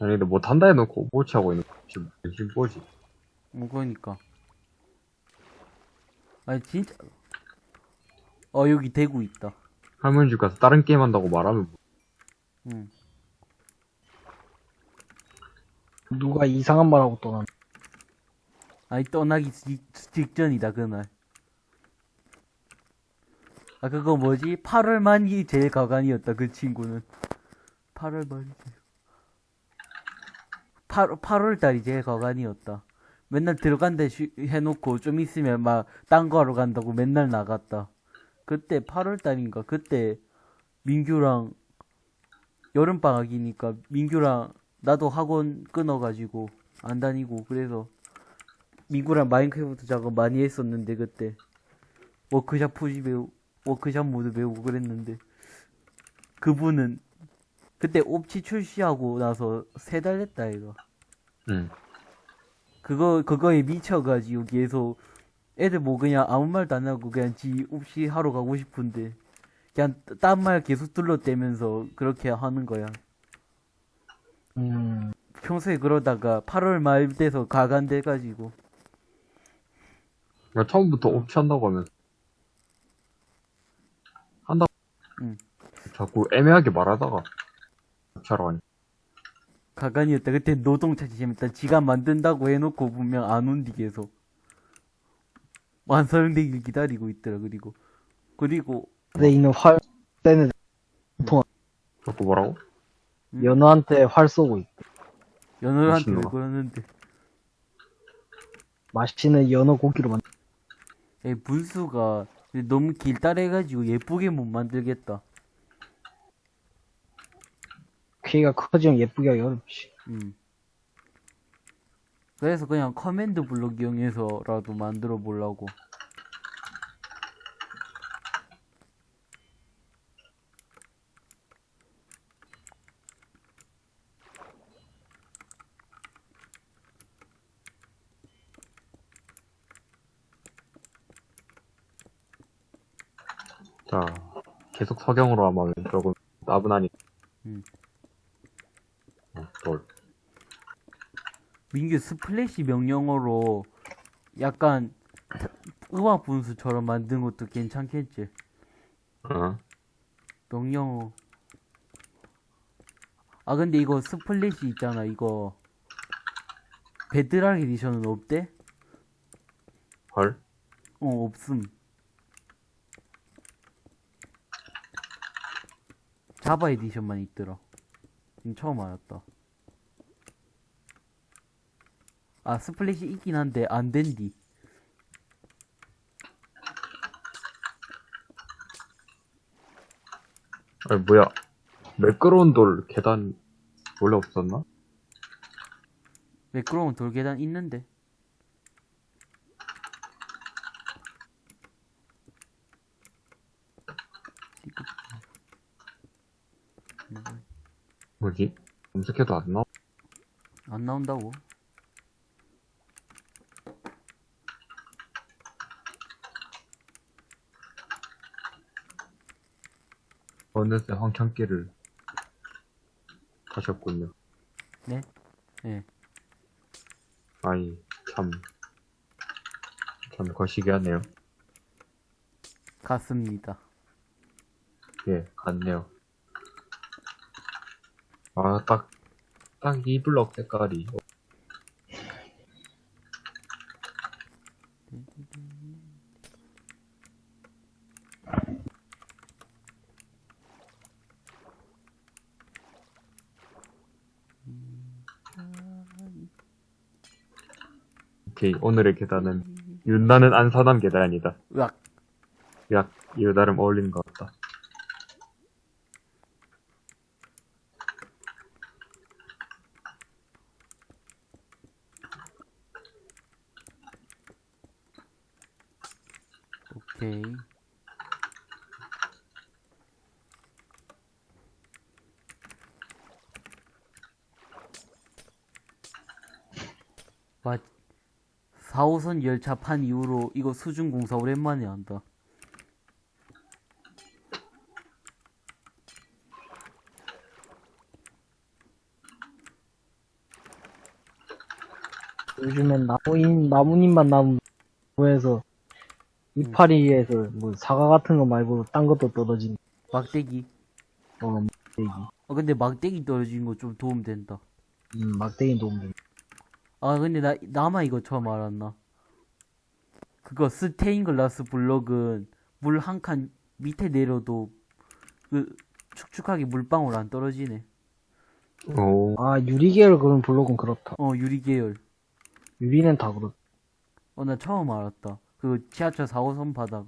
아니, 근데 못한다 해놓고 오버치 하고 있는 거. 지금 지금 뭐지? 뭐, 그러니까. 아니, 진짜. 어, 여기 대구 있다. 할머니 집 가서 다른 게임 한다고 말하면 뭐- 응. 누가 이상한 말하고 떠나. 아니 떠나기 직- 직전이다 그날 아 그거 뭐지 8월 말이 제일 가관이었다 그 친구는 8월 말이 제일 8, 8월 달 이 제일 가관이었다. 맨날 들어간다 쉬- 해놓고 좀 있으면 막 딴 거 하러 간다고 맨날 나갔다. 그때 8월 달인가? 그때 민규랑 여름방학이니까 민규랑 나도 학원 끊어가지고 안 다니고 그래서 민규랑 마인크래프트 작업 많이 했었는데 그때. workshop 푸시 배우 workshop mod 배우고 그랬는데 그분은 그때 옵치 출시하고 나서 세 달 됐다 이거 응. 그거 그거에 미쳐가지고 계속 애들 뭐 그냥 아무 말도 안 하고 그냥 지 옵시 하러 가고 싶은데 그냥 딴 말 계속 둘러대면서 그렇게 하는 거야 음, 평소에 그러다가 8월 말 돼서 가간돼가지고 나 처음부터 옵치 한다고 하면서. 한다고. 응. 자꾸 애매하게 말하다가. 가니. 가관이었다. 그때 노동차 재밌다. 지가 만든다고 해놓고 분명 안 온디 계속. 완성되길 기다리고 있더라. 그리고 그리고 내 있는 활, 때는 자꾸 뭐라고? 음? 연어한테 활 쏘고 있고. 미친놈아. 그러는데? 맛있는 연어 고기로 만 에 분수가 너무 길다래가지고 예쁘게 못 만들겠다. 키가 커지면 예쁘게 하기 어렵지. 음. 그래서 그냥 커맨드 블록 이용해서라도 만들어 보려고. 자, 계속 석영으로 하면 조금 나분하니. 음. 어, 돌. 민규 splash 명령어로 약간 음악 분수처럼 만든 것도 괜찮겠지. 어. 명령어. 아 근데 이거 splash 있잖아 이거 Bedrock Edition은 없대? 헐? 어 없음. Java Edition만 있더라. 처음 알았다. 아 splash 있긴 한데 안 된디. 아니, 뭐야. 매끄러운 돌 계단 원래 없었나? 매끄러운 돌 계단 있는데. 뭐지? 검색해도 안 나와. 안 나온다고? 어느새 황창기를 가셨군요. 네? 네. 아이, 참. 참 거시기 하네요. 같습니다. 예, 같네요. 아, 딱, 딱 이 블럭 색깔이. 오케이, 오늘의 계단은 윤나는 안사남 계단이다. 으악. 야, 이거 나름 어울리는 것 같다. 오케이. 와, 4호선 열차 판 이후로 이거 수중 공사 오랜만에 한다. 요즘엔 나무인, 나무잎만 나무, 에서 이파리에서 뭐 사과 같은 거 말고 딴 것도 떨어진, 막대기. 어, 얘기. 어, 근데 막대기 떨어진 거 좀 도움 된다. 음, 막대기 도움 돼. 아 근데 나 나만 이거 처음 알았나? 그거 스테인글라스 블록은 물 한 칸 밑에 내려도 그 축축하게 물방울 안 떨어지네. 오. 아, 유리계열 그런 블록은 그렇다. 어 유리 계열. 유리는 다 그렇다. 어나 처음 알았다. 그 지하철 4호선 바다가.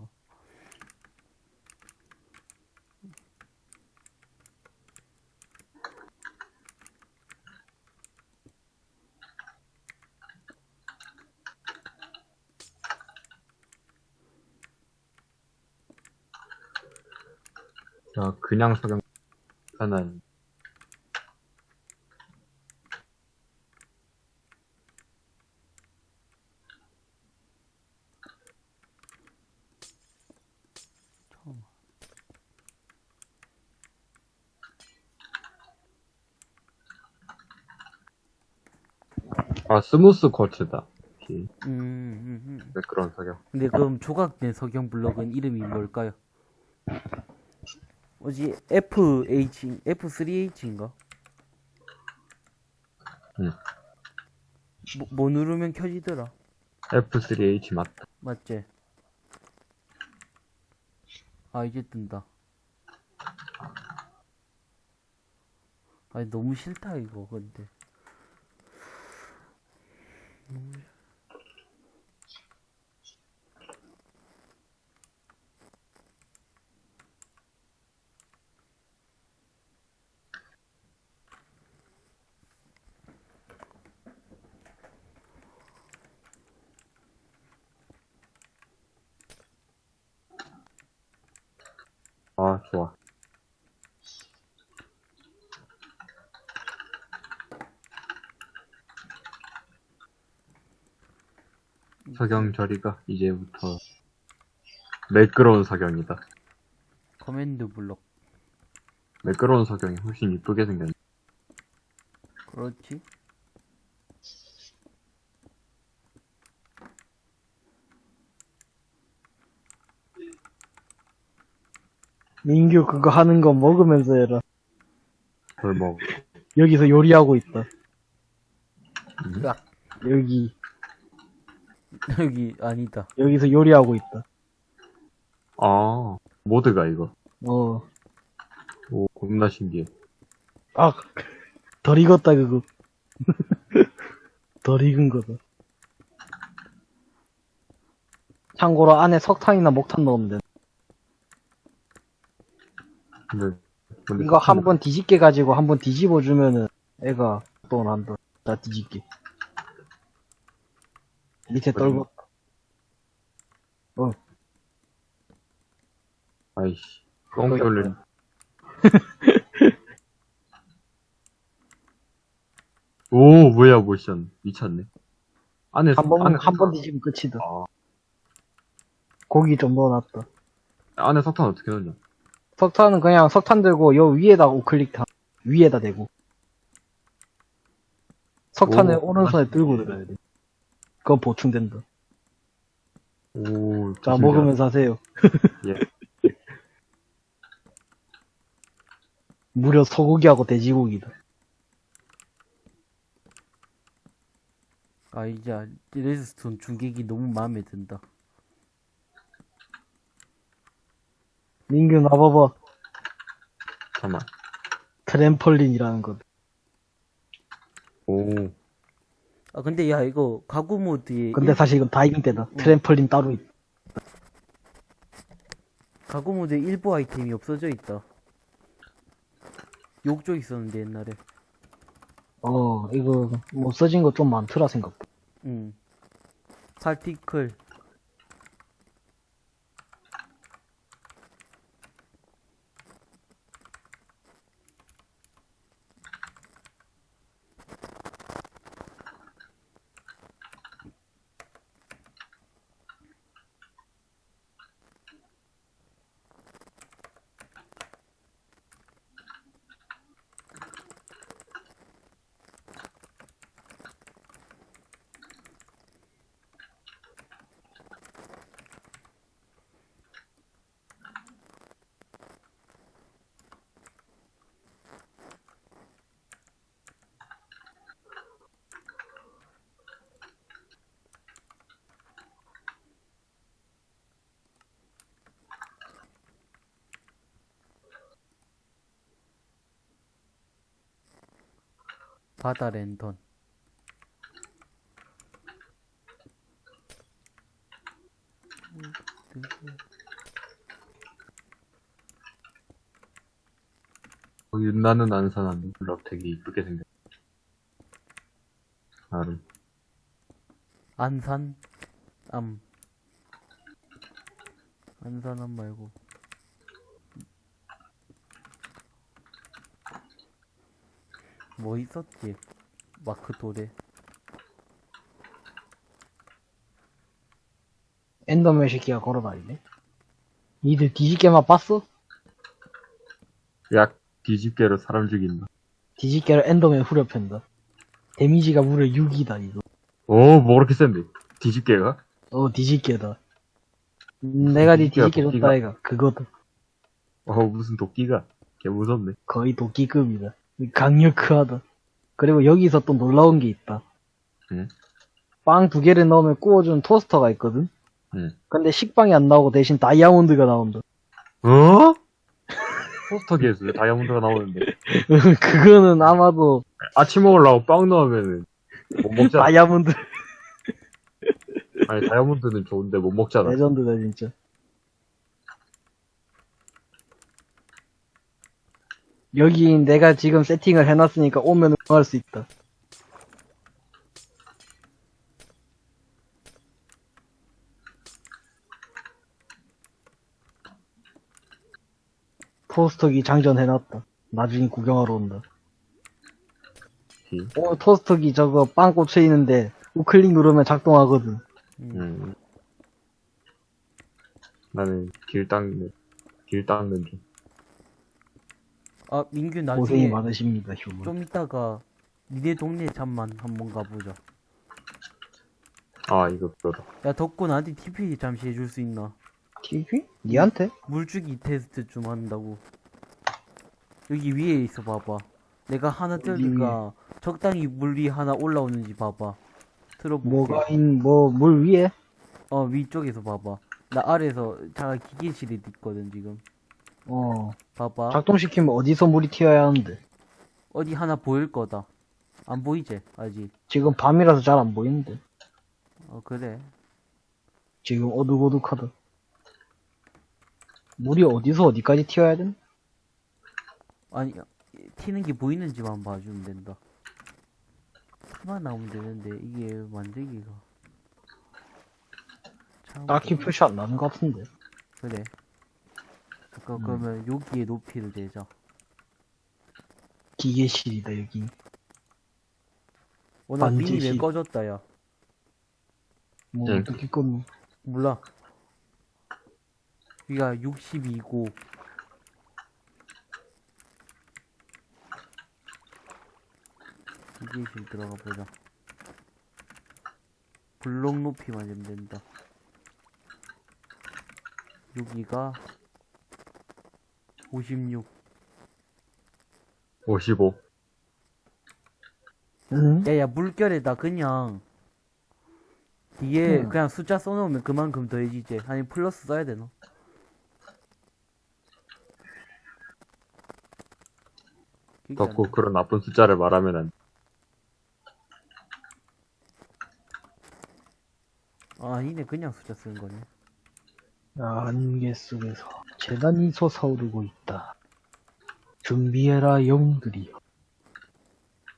자, 그냥 석영 하나는 처음. 아 스무스. 오케이. 음, 음, 음. 네, 그런 석영. 근데 그럼 조각된 석영 블록은 이름이 뭘까요? 뭐지 FH F3H인가? 응. 뭐, 뭐 누르면 켜지더라. F3H 맞다. 맞지? 아 이제 뜬다. 아니 너무 싫다 이거 근데. 아 좋아. 석영 저리가 이제부터 매끄러운 석영이다. command block. 매끄러운 석영이 훨씬 이쁘게 생겼네. 그렇지? 민규 그거 하는 거 먹으면서 해라. 그걸 뭐 여기서 요리하고 있다. 음? 야. 여기, 여기 아니다. 여기서 요리하고 있다. 아, 모드가 이거. 어. 오, 겁나 신기해. 아, 덜 익었다, 그거. 덜 익은 거다. 참고로 안에 석탄이나 목탄 넣으면 돼. 근데, 근데 이거 한번 뒤집게 가지고 한 번 뒤집어 주면은 애가 또 난다. 다 뒤집게. 밑에 떨고. 어, 아이씨. 똥 올린. 오, 뭐야, 모션. 미쳤네. 안에, 한 번, 안에, 한번 뒤집으면 끝이다. 아, 고기 좀 넣어놨다. 안에 석탄 어떻게 넣냐? 석탄은 그냥 석탄 들고 요 위에다 우클릭 다, 위에다 대고. 석탄을 오, 오른손에 들고 들어야 돼. 그거 보충된다. 오, 자. 먹으면서 하세요. 예. 무려 소고기하고 돼지고기다. 아 이제 redstone 중계기 너무 마음에 든다. 민규 나봐봐. 잠깐만. 트램펄린이라는 것. 오, 아 근데 야 이거 가구 모드에 근데 일- 사실 이건 다이빙 때다. 트램펄린 따로 있. 가구 모드에 일부 아이템이 없어져 있다. 욕조 있었는데 옛날에. 어, 이거 못 써진 거 좀 많더라 생각. 응. 파티클. 바다 랜턴. 어, 윤나는 안산한 물럽 되게 이쁘게 생겼. 나름. 안산 암 안산암 말고 뭐 있었지 마크 도레 엔더맨 새끼가 걸어다니네. 니들 뒤집개만 봤어? 약 뒤집개로 사람 죽인다. 뒤집개로 엔더맨 후려편다. 데미지가 무려 6이다, 이거. 오, 뭐 그렇게 센데? 뒤집개가? 어, 뒤집개다. 음, 내가 니 뒤집개 줬다? 이가. 그거다. 어, 무슨 도끼가? 개 무섭네. 거의 도끼급이다. 강력하다. 그리고 여기서 또 놀라운 게 있다. 응? 빵두 개를 넣으면 구워주는 토스터가 있거든? 응. 근데 식빵이 안 나오고 대신 다이아몬드가 나온다. 어? 포스터 기에서 왜 다이아몬드가 나오는데. 그거는 아마도 아침 먹으려고 빵 넣으면은 못 먹잖아. 다이아몬드 아니, 다이아몬드는 좋은데 못 먹잖아. 레전드다, 진짜. 여기 내가 지금 세팅을 해놨으니까 오면 응할 수 있다. 토스터기 장전해놨다. 나중에 구경하러 온다. 기. 오, 토스터기 저거 빵 꽂혀 있는데 우클릭 누르면 작동하거든. 음. 음. 나는 길 닦는, 길 닦는 중. 아 민규 고생이 나중에 많으십니다, 휴먼. 좀 이따가 니네 동네 잠만 한번 가보자 아, 이거 그거다. 야 덕구 나한테 TP 잠시 해줄 수 있나 TV? 니한테? 물주기 테스트 좀 한다고 여기 위에 있어 봐봐 내가 하나 뜨니까 적당히 물이 하나 올라오는지 봐봐 틀어볼게 뭐가 있, 뭐, 물 위에? 어 위쪽에서 봐봐 나 아래에서 자 기계실에 있거든 지금 어. 봐봐 작동시키면 어디서 물이 튀어야 하는데. 어디 하나 보일 거다 안 보이지 아직 지금 밤이라서 잘 안 보이는데. 어 그래 지금 어둑어둑하다. 물이 어디서 어디까지 튀어야 돼? 아니 튀는 게 보이는지만 봐주면 된다 피만 나오면 되는데 이게 만들기가 참 딱히 표시 안 나는 것 같은데. 그래 잠깐 음. 그러면 여기에 높이를 재자 기계실이다, 여기. 오늘 반드시. 미니 왜 꺼졌다 야 뭐, 응. 어떻게 껐노? 몰라 여기가 62고 기계실 들어가 보자 블록 높이만 재면 된다 여기가 56 55. 응? 야야 물결에다 그냥 뒤에 응. 그냥 숫자 써놓으면 그만큼 더해지지 아니 플러스 써야 되나? 덕후 나. 그런 나쁜 숫자를 말하면 안 돼. 아 아니네 그냥 숫자 쓰는 거네 안개 속에서 재단이 솟아오르고 있다. 준비해라, 영웅들이여.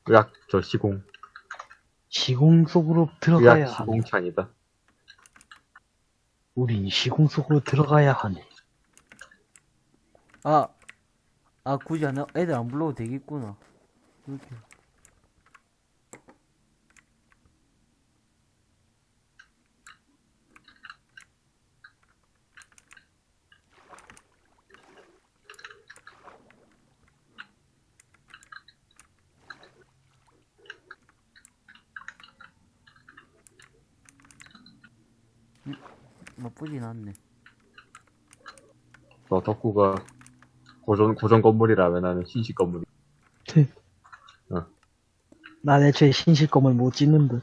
의학, 저 시공. 시공 속으로 들어가야 하네. 시공창이다. 우린 시공 속으로 들어가야 하네. 아, 아 굳이 안, 애들 안 불러도 되겠구나 이렇게 나쁘진 않네 너 덕후가 고전, 고전 건물이라면 나는 신식 건물이. 난 애초에 신실검을 못 찍는데.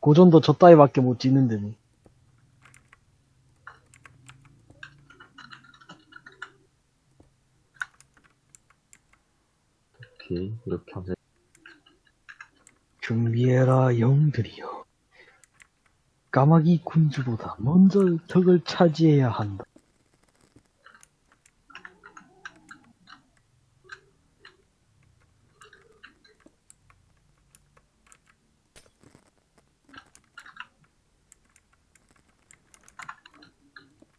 고전도 저 따위밖에 못 찍는데, 뭐. 오케이. 이렇게 하면 준비해라 영들이여. 까마귀 군주보다 먼저 덕을 차지해야 한다.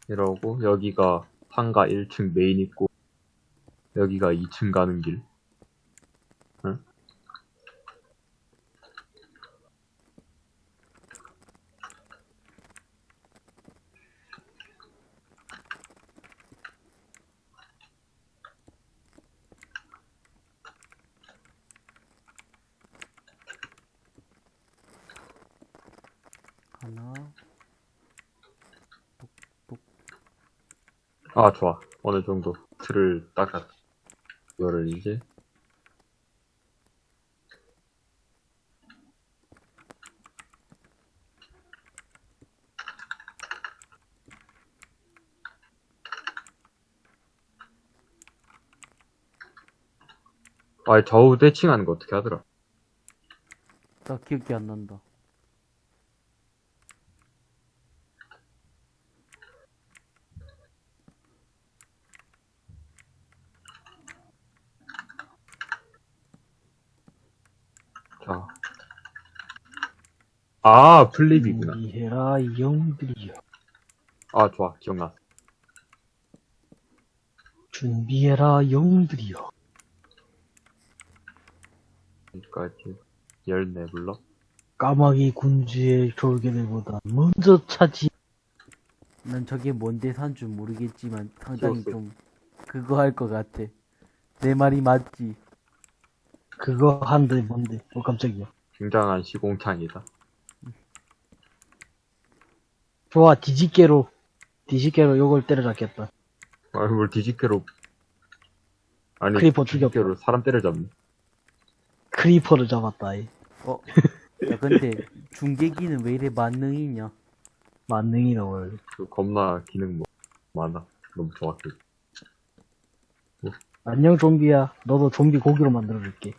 이러고 여기가 상가 1층 메인 있고 여기가 2층 가는 길. 아 좋아. 어느 정도 틀을 닦았. 이거를 이제 아 좌우 대칭하는 거 어떻게 하더라? 나 기억이 안 난다. 자. 아, 플립이구나. 준비해라 영들이여. 아, 좋아. 기억났어. 준비해라 영들이여. 여기까지. 14블럭. 까마귀 군주의 졸개들보다 먼저 차지. 난 저게 뭔데 산 줄 모르겠지만 상당히. 좀 그거 할 것 같아. 내 말이 맞지? 그거 한데 뭔데? 어 깜짝이야. 굉장한 시궁창이다. 좋아 뒤집개로 뒤집개로 요걸 때려잡겠다. 아, 뭘 뒤집개로. 아니, creeper 죽였다. 뒤집개로 사람 때려잡네. creeper를 잡았다. 이. 어. 야 근데 중계기는 왜 이래 만능이냐? 만능이다 원래. 그 겁나 기능 뭐, 많아. 너무 좋았어. 안녕 좀비야. 너도 좀비 고기로 만들어줄게.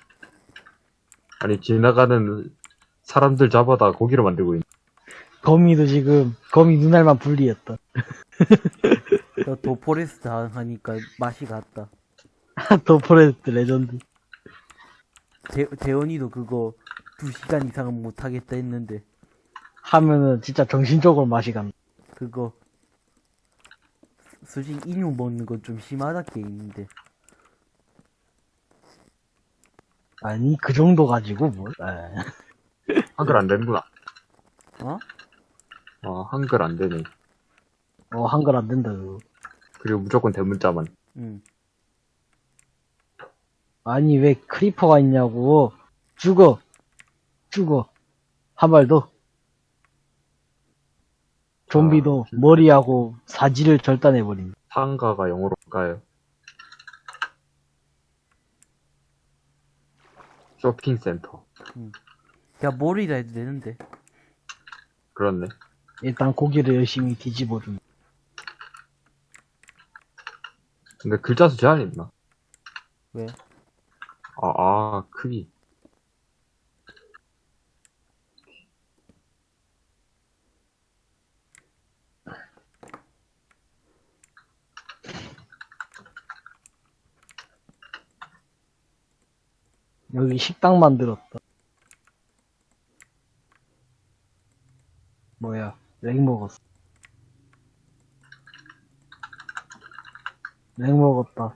아니, 지나가는 사람들 잡아다 고기로 만들고 있네. 거미도 지금 거미 눈알만 분리했다. 너 The Forest 하니까 맛이 갔다. The Forest legend. 대, 대원이도 그거 2시간 이상은 못하겠다 했는데 하면은 진짜 정신적으로 맛이 간다. 그거 솔직히 인육 먹는 건 좀 심하다 게임인데 아니 그 정도 가지고 뭘? 에. 한글 안 되는구나. 어? 어, 한글 안 되네. 어 한글 안 된다 그거. 그리고 무조건 대문자만. 응 아니 왜 creeper가 있냐고. 죽어. 죽어. 한발 더. 좀비도 아. 머리하고 사지를 절단해버린. 상가가 영어로 가요. 쇼핑센터. 야 머리라 해도 되는데 그렇네. 일단 고기를 열심히 뒤집어준. 근데 글자 수 제한이 있나? 왜? 아, 아, 크기. 여기 식당 만들었다. 뭐야, 렉 먹었어. 렉 먹었다.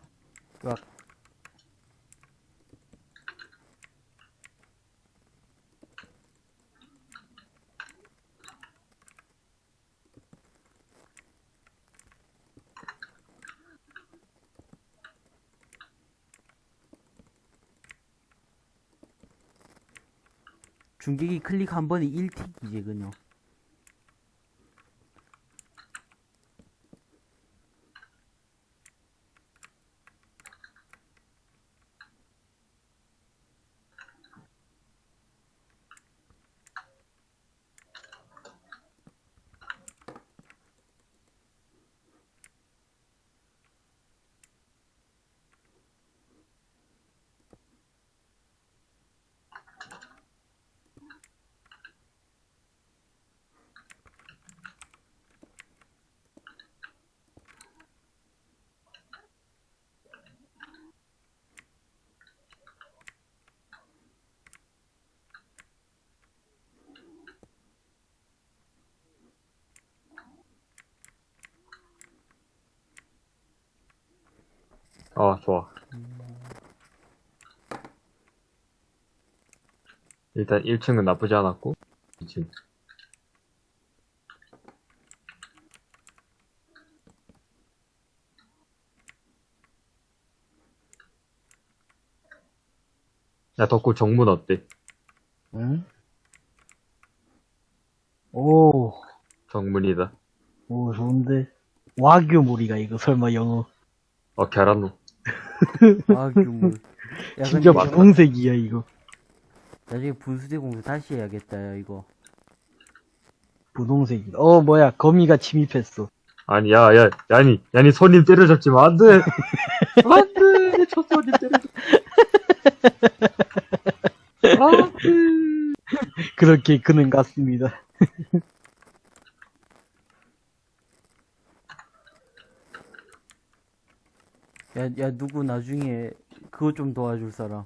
막 중계기 클릭 한 번에 1틱이지 그냥 일단 1층은 나쁘지 않았고, 2층. 야, 덕구 정문 어때? 응? 오, 정문이다. 오, 좋은데. 와규 무리가 이거 설마 영어. 어, 계란노. 아, 규물. 야, 진짜 분홍색이야, 이거. 나중에 분수대 공부 다시 해야겠다, 야, 이거. 분홍색이다. 어, 뭐야, 거미가 침입했어. 아니, 야, 야, 야니, 야니, 손님 때려잡지 마, 안 돼! 안 돼! 저 손님 때려잡지 마. 안 돼! 그렇게 그는 같습니다. 야, 야, 누구 나중에 그거 좀 도와줄 사람.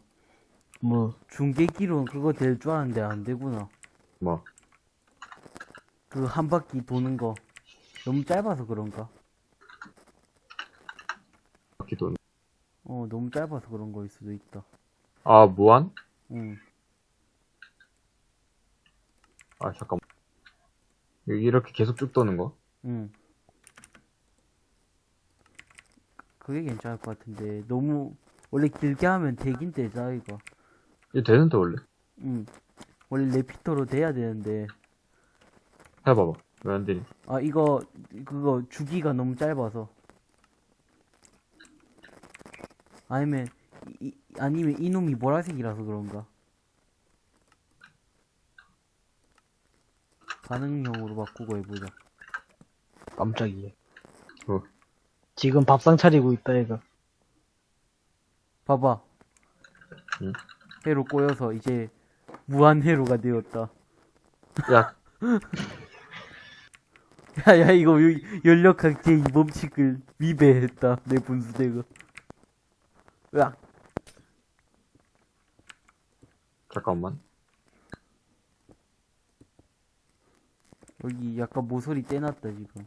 뭐, 중계기로는 그거 될 줄 알았는데 안 되구나. 뭐, 그 한 바퀴 도는 거. 너무 짧아서 그런가? 기도. 어, 너무 짧아서 그런 거일 수도 있다. 아, 무한? 응. 아, 잠깐만. 여기 이렇게 계속 쭉 도는 거? 응. 그게 괜찮을 것 같은데, 너무, 원래 길게 하면 되긴 되자, 이거. 이거 되는데, 원래? 응. 원래 레피터로 돼야 되는데, 해봐봐. 왜 안 되니? 아, 이거, 그거, 주기가 너무 짧아서. 아니면, 이, 아니면 이놈이 보라색이라서 그런가. 반응형으로 바꾸고 해보자. 깜짝이야. 어. 지금 밥상 차리고 있다, 얘가. 봐봐. 응? 회로 꼬여서 이제 무한 회로가 되었다. 야, 야, 야, 이거 여- 연력학제 이 법칙을 위배했다. 내 분수대가. 으악. 잠깐만. 여기 약간 모서리 떼놨다, 지금.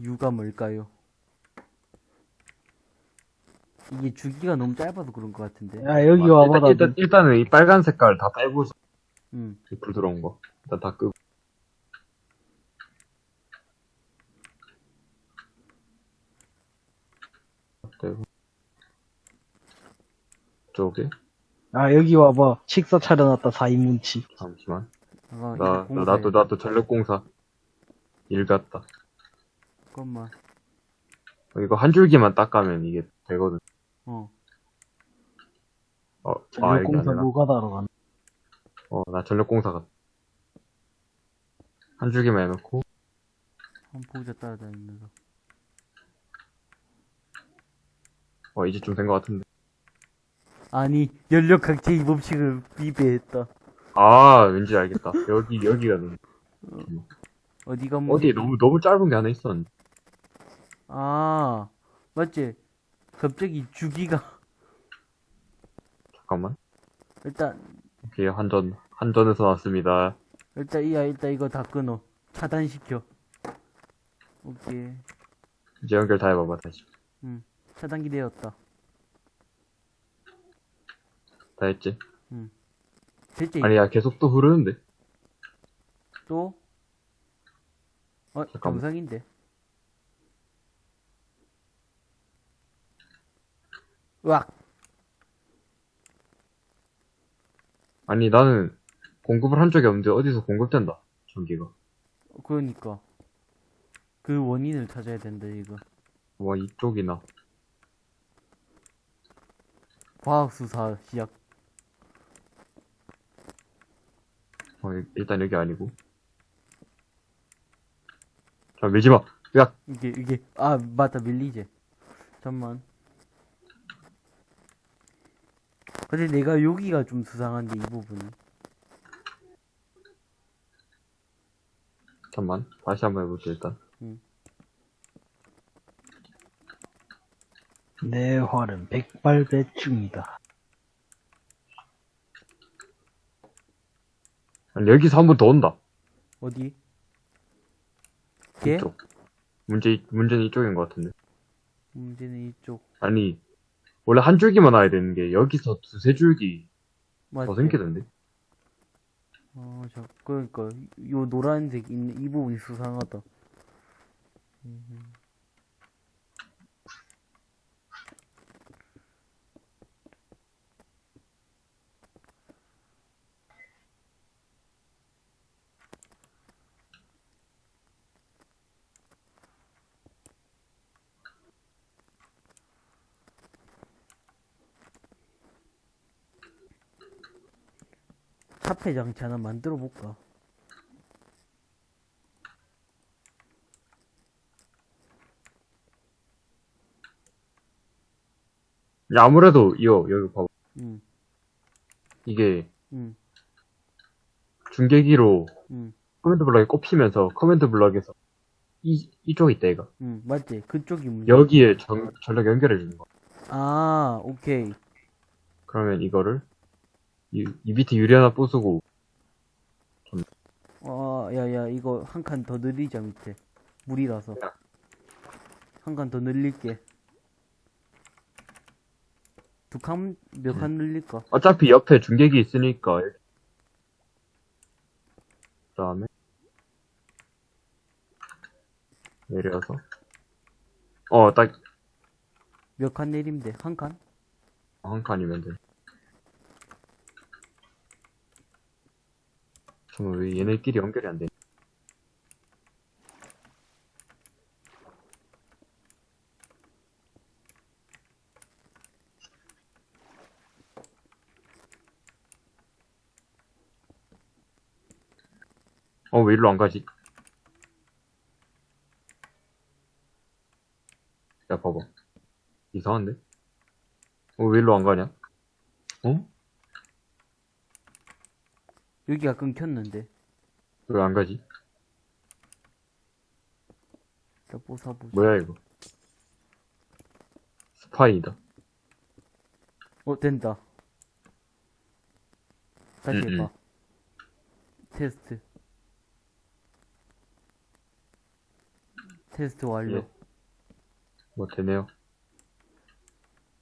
이유가 뭘까요? 이게 주기가 너무 짧아서 그런 것 같은데. 야, 여기 아, 와봐, 일단, 나. 일단, 일단은 이 빨간 색깔 다 빼고, 응. 불 들어온 거. 일단 다 끄고. 빼고. 쪽에? 아, 여기 와봐. 식사 차려놨다, 4인문치. 잠시만. 아, 나, 나. 나도, 나도 전력공사. 일 갔다. 잠깐만. 어, 이거 한 줄기만 닦으면 이게 되거든. 어. 어, 아, 여기 전력공사 아니라. 노가다로 간다. 어, 나 전력공사 갔다. 한 줄기만 해놓고. 한 보자 따라다니면서. 어, 이제 좀 된 것 같은데. 아니, 연력학제 이 법칙을 위배했다. 아, 왠지 알겠다. 여기, 여기가 너무, 어디가 뭐. 어디 너무, 너무 짧은 게 하나 있었는데. 아, 맞지? 갑자기 주기가. 잠깐만. 일단, 오케이, 한전, 한전에서 왔습니다. 일단, 이야, 일단 이거 다 끊어. 차단시켜. 오케이. 이제 연결 다 해봐봐, 다시. 차단기 되었다. 다 했지? 됐지? 아니, 야, 계속 또 흐르는데? 또? 어, 잠깐만. 정상인데. 으악! 아니, 나는 공급을 한 적이 없는데 어디서 공급된다, 전기가. 그러니까. 그 원인을 찾아야 된다, 이거. 와, 이쪽이나. 과학수사 시작. 어, 일- 일단 여기 아니고. 자, 밀지 마! 야! 이게, 이게, 아, 맞다, 밀리지. 잠만. 근데 내가 여기가 좀 수상한데, 이 부분이. 잠만. 다시 한번 해볼게, 일단. 내 활은 백발배충이다. 아니, 여기서 한 번 더 온다. 어디? 걔? 이쪽. 문제, 문제는 이쪽인 것 같은데. 문제는 이쪽. 아니, 원래 한 줄기만 와야 되는 게, 여기서 두세 줄기 맞지? 더 생기던데? 어, 저, 그러니까, 요 노란색 있는 이 부분이 수상하다. 음. 카페 장치 하나 만들어 볼까? 야, 아무래도, 이거, 여기 봐봐. 응, 이게, 응, 중계기로 응, command block에 꼽히면서 command block에서 이, 이쪽 있다, 이거. 응, 맞지? 그쪽이 문제. 여기에 전, 전력 연결해 주는 거. 아, 오케이. 그러면 이거를, 이, 이 밑에 유리 하나 부수고, 아, 야, 야, 이거 한 칸 더 늘리자, 밑에. 물이라서. 야. 한칸 더 늘릴게. 두 칸, 몇 칸 늘릴까? 어차피 옆에 중계기 있으니까, 그 다음에, 내려서, 어, 딱, 몇 칸 내리면 돼? 한 칸? 한 칸이면 돼. 잠깐만, 왜 얘네끼리 연결이 안 돼? 어, 왜 일로 안 가지? 야, 봐봐. 이상한데? 어, 왜 일로 안 가냐? 어? 여기가 끊겼는데. 왜 안 가지? 뽀사보자. 뭐야, 이거? 스파이다. 어, 된다. 다시 음, 해봐. 테스트. 테스트 완료. 예. 뭐, 되네요.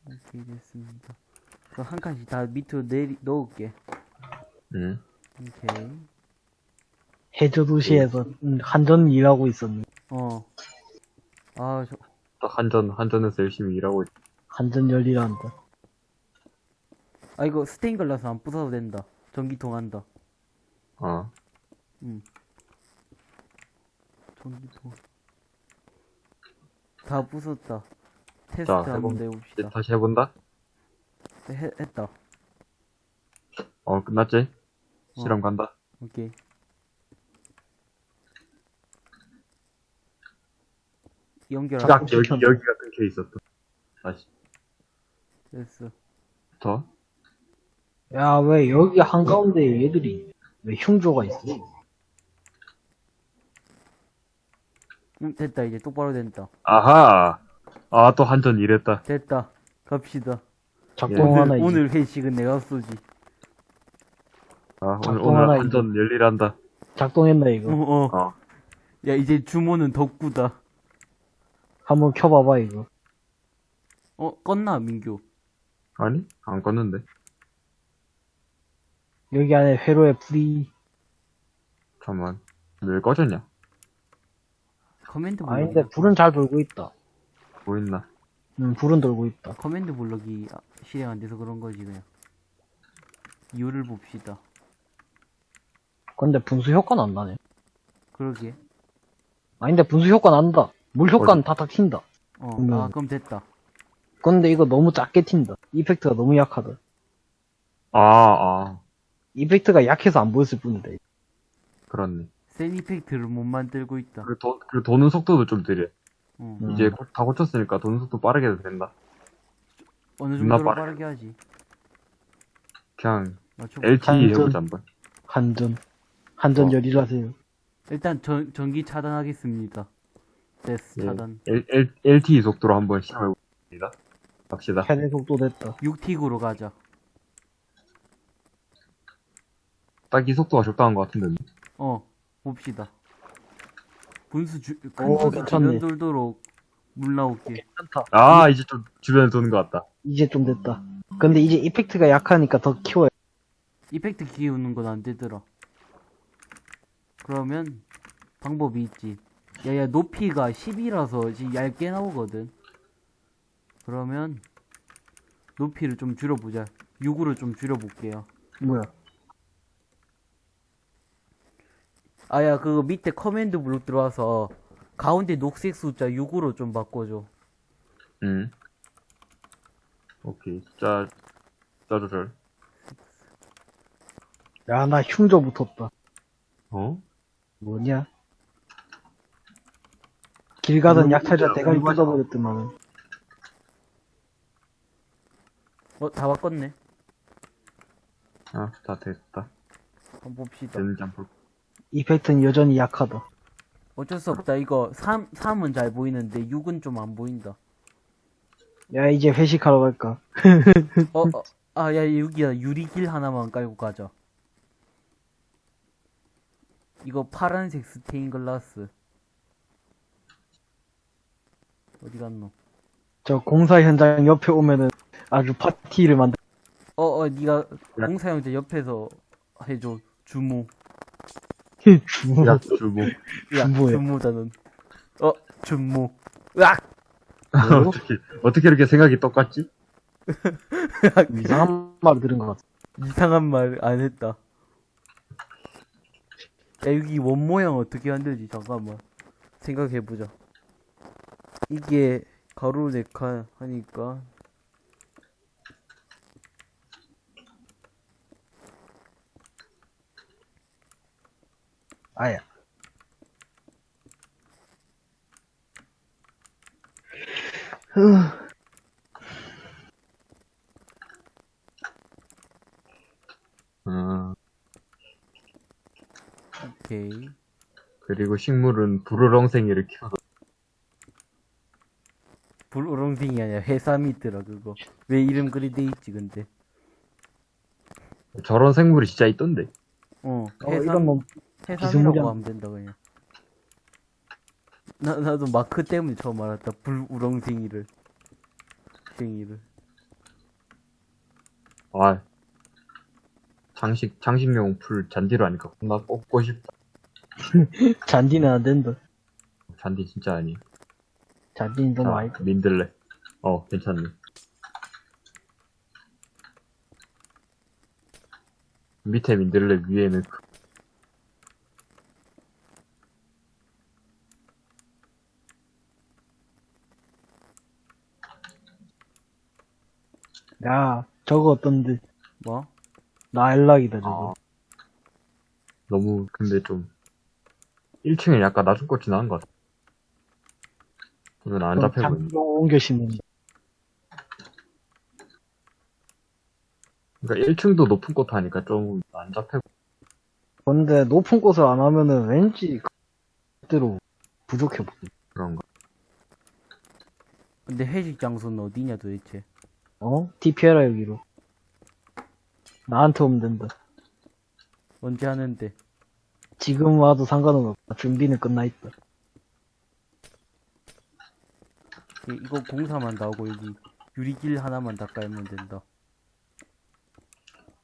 오케이, 됐습니다. 그럼 한 칸씩 다 밑으로 내리, 넣을게. 응. 오케이. 해저 도시에서 음, 한전 일하고 있었네. 어. 아, 저, 딱 한전, 한전에서 열심히 일하고 있... 한전 열일한다. 아, 이거 스테인 글라스 안 부숴도 된다. 전기통 한다. 어. 응. 전기통. 다 부쉈다. 테스트 자, 한번. 이제 다시 해본다? 네, 해, 했다. 어, 끝났지? 실험 간다. 오케이. 연결하고 딱 여기, 여기가 끊겨 있었어. 다시. 됐어. 더? 야, 왜 여기 한 가운데 얘들이 왜 흉조가 있어? 응, 됐다. 이제 똑바로 된다. 아하! 아, 또 한전 일했다. 됐다. 갑시다. 작동 하나. 오늘 회식은 내가 쏘지. 아, 오늘, 오늘 하나 한전 열일한다. 작동했나 어, 이거? 어. 어. 야, 이제 주모는 덕구다. 한번 켜봐봐 이거. 어, 껐나, 민규? 아니? 안 껐는데. 여기 안에 회로에 불이 잠깐만. 왜 꺼졌냐? command block. 아닌데 불은 잘 돌고 있다. 뭐 있나? 음, 불은 돌고 있다. command block이 아, 실행 안 돼서 그런 거지, 그냥. 이유를 봅시다. 근데 분수 효과는 안 나네. 그러게. 아닌데 분수 효과 난다. 물 효과는 다다 튄다. 어, 음. 아, 그럼 됐다. 근데 이거 너무 작게 튄다. 이펙트가 너무 약하다. 아, 아. 이펙트가 약해서 안 보였을 뿐인데. 그렇네. 센 이펙트를 못 만들고 있다. 그리고, 도, 그리고 도는 속도도 좀 느려. 어. 음. 이제 고- 다 고쳤으니까 도는 속도 빠르게 해도 된다. 어느 정도로 빠르게. 빠르게 하지. 그냥. LTE 한전. 해보자 한번. 한전. 한전 어. 열일하세요. 일단 전, 전기 차단하겠습니다. 됐어, 예. 차단. L, L, LTE 속도로 한번 시험해봅니다. 갑시다. 최대 속도 됐다. 6틱으로 가자. 딱 이 속도가 적당한 것 같은데. 어, 봅시다. 분수 주, 큰 오, 분수 괜찮네. 주변 돌도록 물. 괜찮다. 아, 이제 좀 주변에 도는 것 같다. 이제 좀 됐다. 근데 이제 이펙트가 약하니까 더 키워야 이펙트 키우는 건 안 되더라. 그러면 방법이 있지. 야야 높이가 10이라서 지금 얇게 나오거든. 그러면 높이를 좀 줄여보자. 6으로 좀 줄여볼게요. 뭐야. 아야 그거 밑에 command block 들어와서 가운데 녹색 숫자 6으로 좀 바꿔줘. 응. 오케이. 자, 자 조절. 야, 나 흉조 붙었다. 어? 뭐냐? 길 가던 음, 약탈자 대가리 공부하자. 뜯어버렸더만. 어 다 바꿨네. 아, 다 됐다. 한번 봅시다. 볼 이펙트는 여전히 약하다. 어쩔 수 없다. 이거 3, 3은 잘 보이는데 6은 좀 안 보인다. 야, 이제 회식하러 갈까? 어, 어, 아, 야, 여기야. 유리길 하나만 깔고 가자. 이거 파란색 스테인 글라스. 어디 갔노? 저 공사 현장 옆에 오면은 아주 파티를 만들, 어, 어, 니가 야. 공사형제 옆에서 해줘. 주무. 주문. 야, 주고. 야, 주무야. 주무다, 넌. 어, 주무. 으악! 어떻게, 어떻게 이렇게 생각이 똑같지? 이상한 말을 들은 것 같아. 이상한 말 안 했다. 야, 여기 원 모양 어떻게 만들지? 잠깐만. 생각해보자. 이게 가로 네칸 하니까. 아야. 아, 오케이. 그리고 식물은 부르렁생이를 키워서 불우렁ting이 아니라 해삼이 있더라, 그거. 왜 이름 그리 돼 있지, 근데. 저런 생물이 진짜 있던데. 어, 어, 해삼, 이런 뭐, 해삼이라고 하면 된다, 그냥. 나, 나도 마크 때문에 처음 알았다. 불우렁ting이를. 쟁이를. 아, 장식, 장식용 풀 잔디로 하니까 겁나 뽑고 싶다. 잔디는 안 된다. 잔디 진짜 아니. 잔디는 좀 자, 많이. 민들레. 어, 괜찮네. 밑에 민들레 위에는 그- 야, 저거 어떤데? 뭐? 나일락이다, 저거. 아, 너무 근데 좀 1층에 약간 낮은 꽃이 나은 것 같아. 오늘 안 보이네. 장로 옮겨 심는다. 그러니까 1층도 높은 꽃 하니까 좀 안 잡혀. 근데 높은 꽃을 안 하면은 왠지 그대로 부족해 보여. 그런가. 근데 회식 장소는 어디냐, 도대체? 어? TP해라, 여기로. 나한테 오면 된다. 언제 하는데? 지금 와도 상관은 없다. 준비는 끝나 있다. 이- 이거 공사만 나오고 여기 유리길 하나만 다 깔면 된다.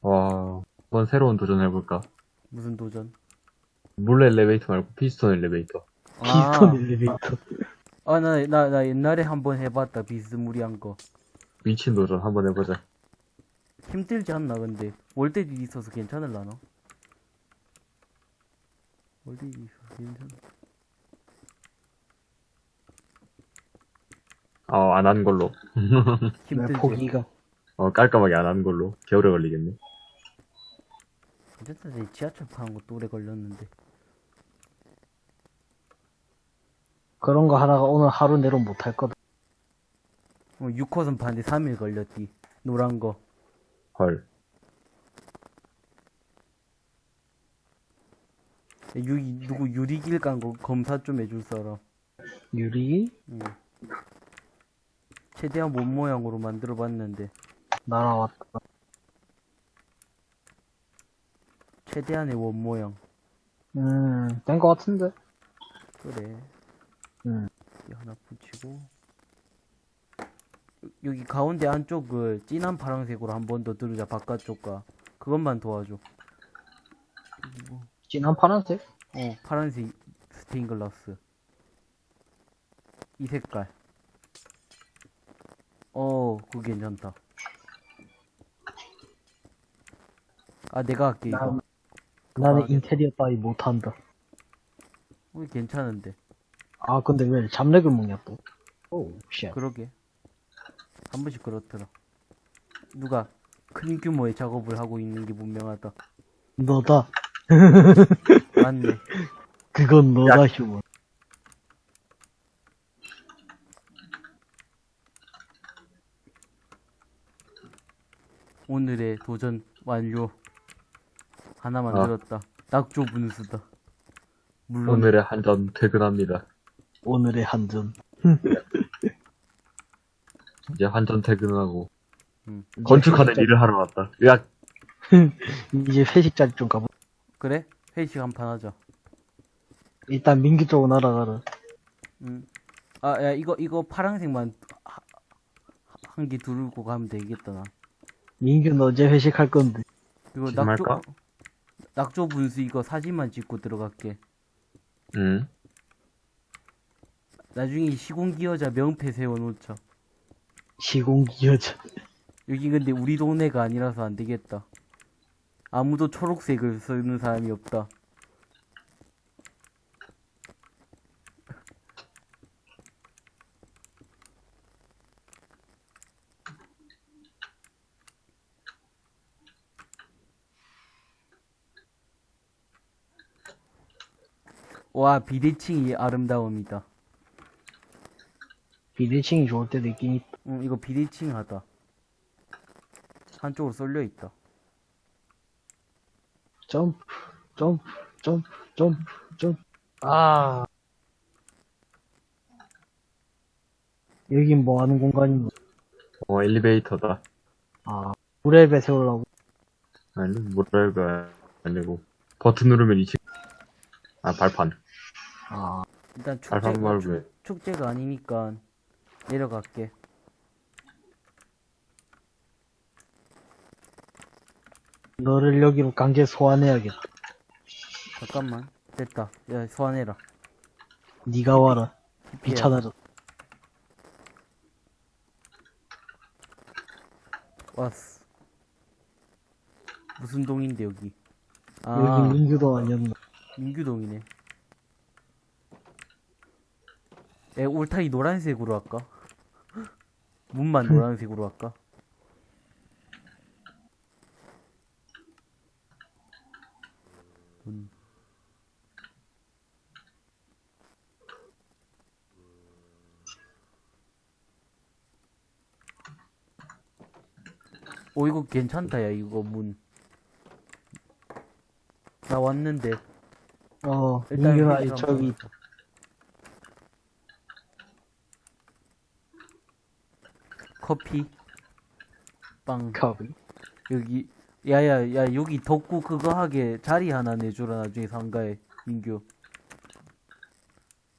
와, 한번 새로운 도전 해볼까? 무슨 도전? 물 엘리베이터 말고 피스톤 엘리베이터. 피스톤 엘리베이터. 아, 나, 나, 나 옛날에 한번 해봤다. 비스무리한 거. 미친 도전 한번 해보자. 힘들지 않나, 근데. 월드딜 있어서 괜찮을라나? 있어서 괜찮아. 어, 안 한 걸로. 내 힘들지. 포기가. 어, 깔끔하게 안 한 걸로. 겨울에 걸리겠네. 내 지하철 파는 것도 오래 걸렸는데. 그런 거 하다가 오늘 하루 내로 못 할 거다. 어, 6호선 파는데 3일 걸렸디. 노란 거. 헐. 유, 누구 유리길 깐거 검사 좀 해줄 사람. 유리? 응. 최대한 몸 모양으로 만들어 봤는데. 날아왔다. 최대한의 원 모양. 음, 된 거 같은데? 그래. 응. 여기 하나 붙이고. 여기 가운데 안쪽을 진한 파란색으로 한 번 더 들으자, 바깥쪽과. 그것만 도와줘. 진한 파란색? 어, 파란색 스테인 글라스. 이 색깔. 어, 그거 괜찮다. 아, 내가 할게, 이거. 난, 나는 아, 인테리어 따위 못한다. 어, 괜찮은데. 아, 근데 왜 잡lag을 먹냐, 또. oh, shit. 그러게. 한 번씩 그렇더라. 누가 큰 규모의 작업을 하고 있는 게 분명하다. 너다. 맞네. 그건 너다, 휴먼. 오늘의 도전 완료. 하나 아. 만들었다. 낙조 분수다. 물론 오늘의 한잔 퇴근합니다. 오늘의 한전. 이제 한잔 퇴근하고 음. 건축하는 일을 하러 왔다. 야, 이제 회식 자리 좀 가보. 그래? 회식 한 판 하자. 일단 민규 쪽으로 날아가라. 음. 아, 야 이거 이거 파란색만 한 개 두르고 가면 되겠다 나. 민규 너 어제 회식할 건데. 이거 낙조 할까? 낙조 분수 이거 사진만 찍고 들어갈게. 응. 나중에 시공기 여자 명패 세워놓자. 시공기 여자. 여기 근데 우리 동네가 아니라서 안 되겠다. 아무도 초록색을 쓰는 사람이 없다. 와, 비대칭이 아름다움이다. 비대칭이 좋을 때도 있긴 있다. 응, 이거 비대칭 하다. 한쪽으로 쏠려 있다. 점프, 점프, 점프, 점프, 점프. 아. 여긴 뭐 하는 공간인가? 어, 엘리베이터다. 아, 브레베 세우려고. 아니, 뭐랄까, 아니고. 버튼 누르면 2층. 아, 발판. 아, 일단 축제가, 왜. 축제가 아니니까 내려갈게. 너를 여기로 강제 소환해야겠다. 잠깐만. 됐다. 야, 소환해라. 네가 와라. 귀찮아져. 왔어. 무슨 동인데, 여기? 아, 여기 민규도 아니었나? 민규동이네. 에, 울타리 노란색으로 할까? 문만 노란색으로 할까? 오, 이거 괜찮다, 야, 이거 문. 나 왔는데. 어, 일단 민규가 저기 있다. 커피 빵 커비. 여기 야야 야 여기 덕구 그거 하게 자리 하나 내주라 나중에 상가에 민규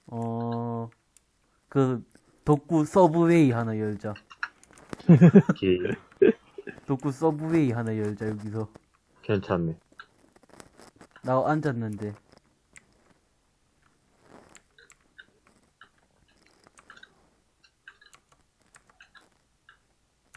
어 그 덕구 서브웨이 하나 열자 이렇게 덕구 서브웨이 하나 열자 여기서 괜찮네. 나 앉았는데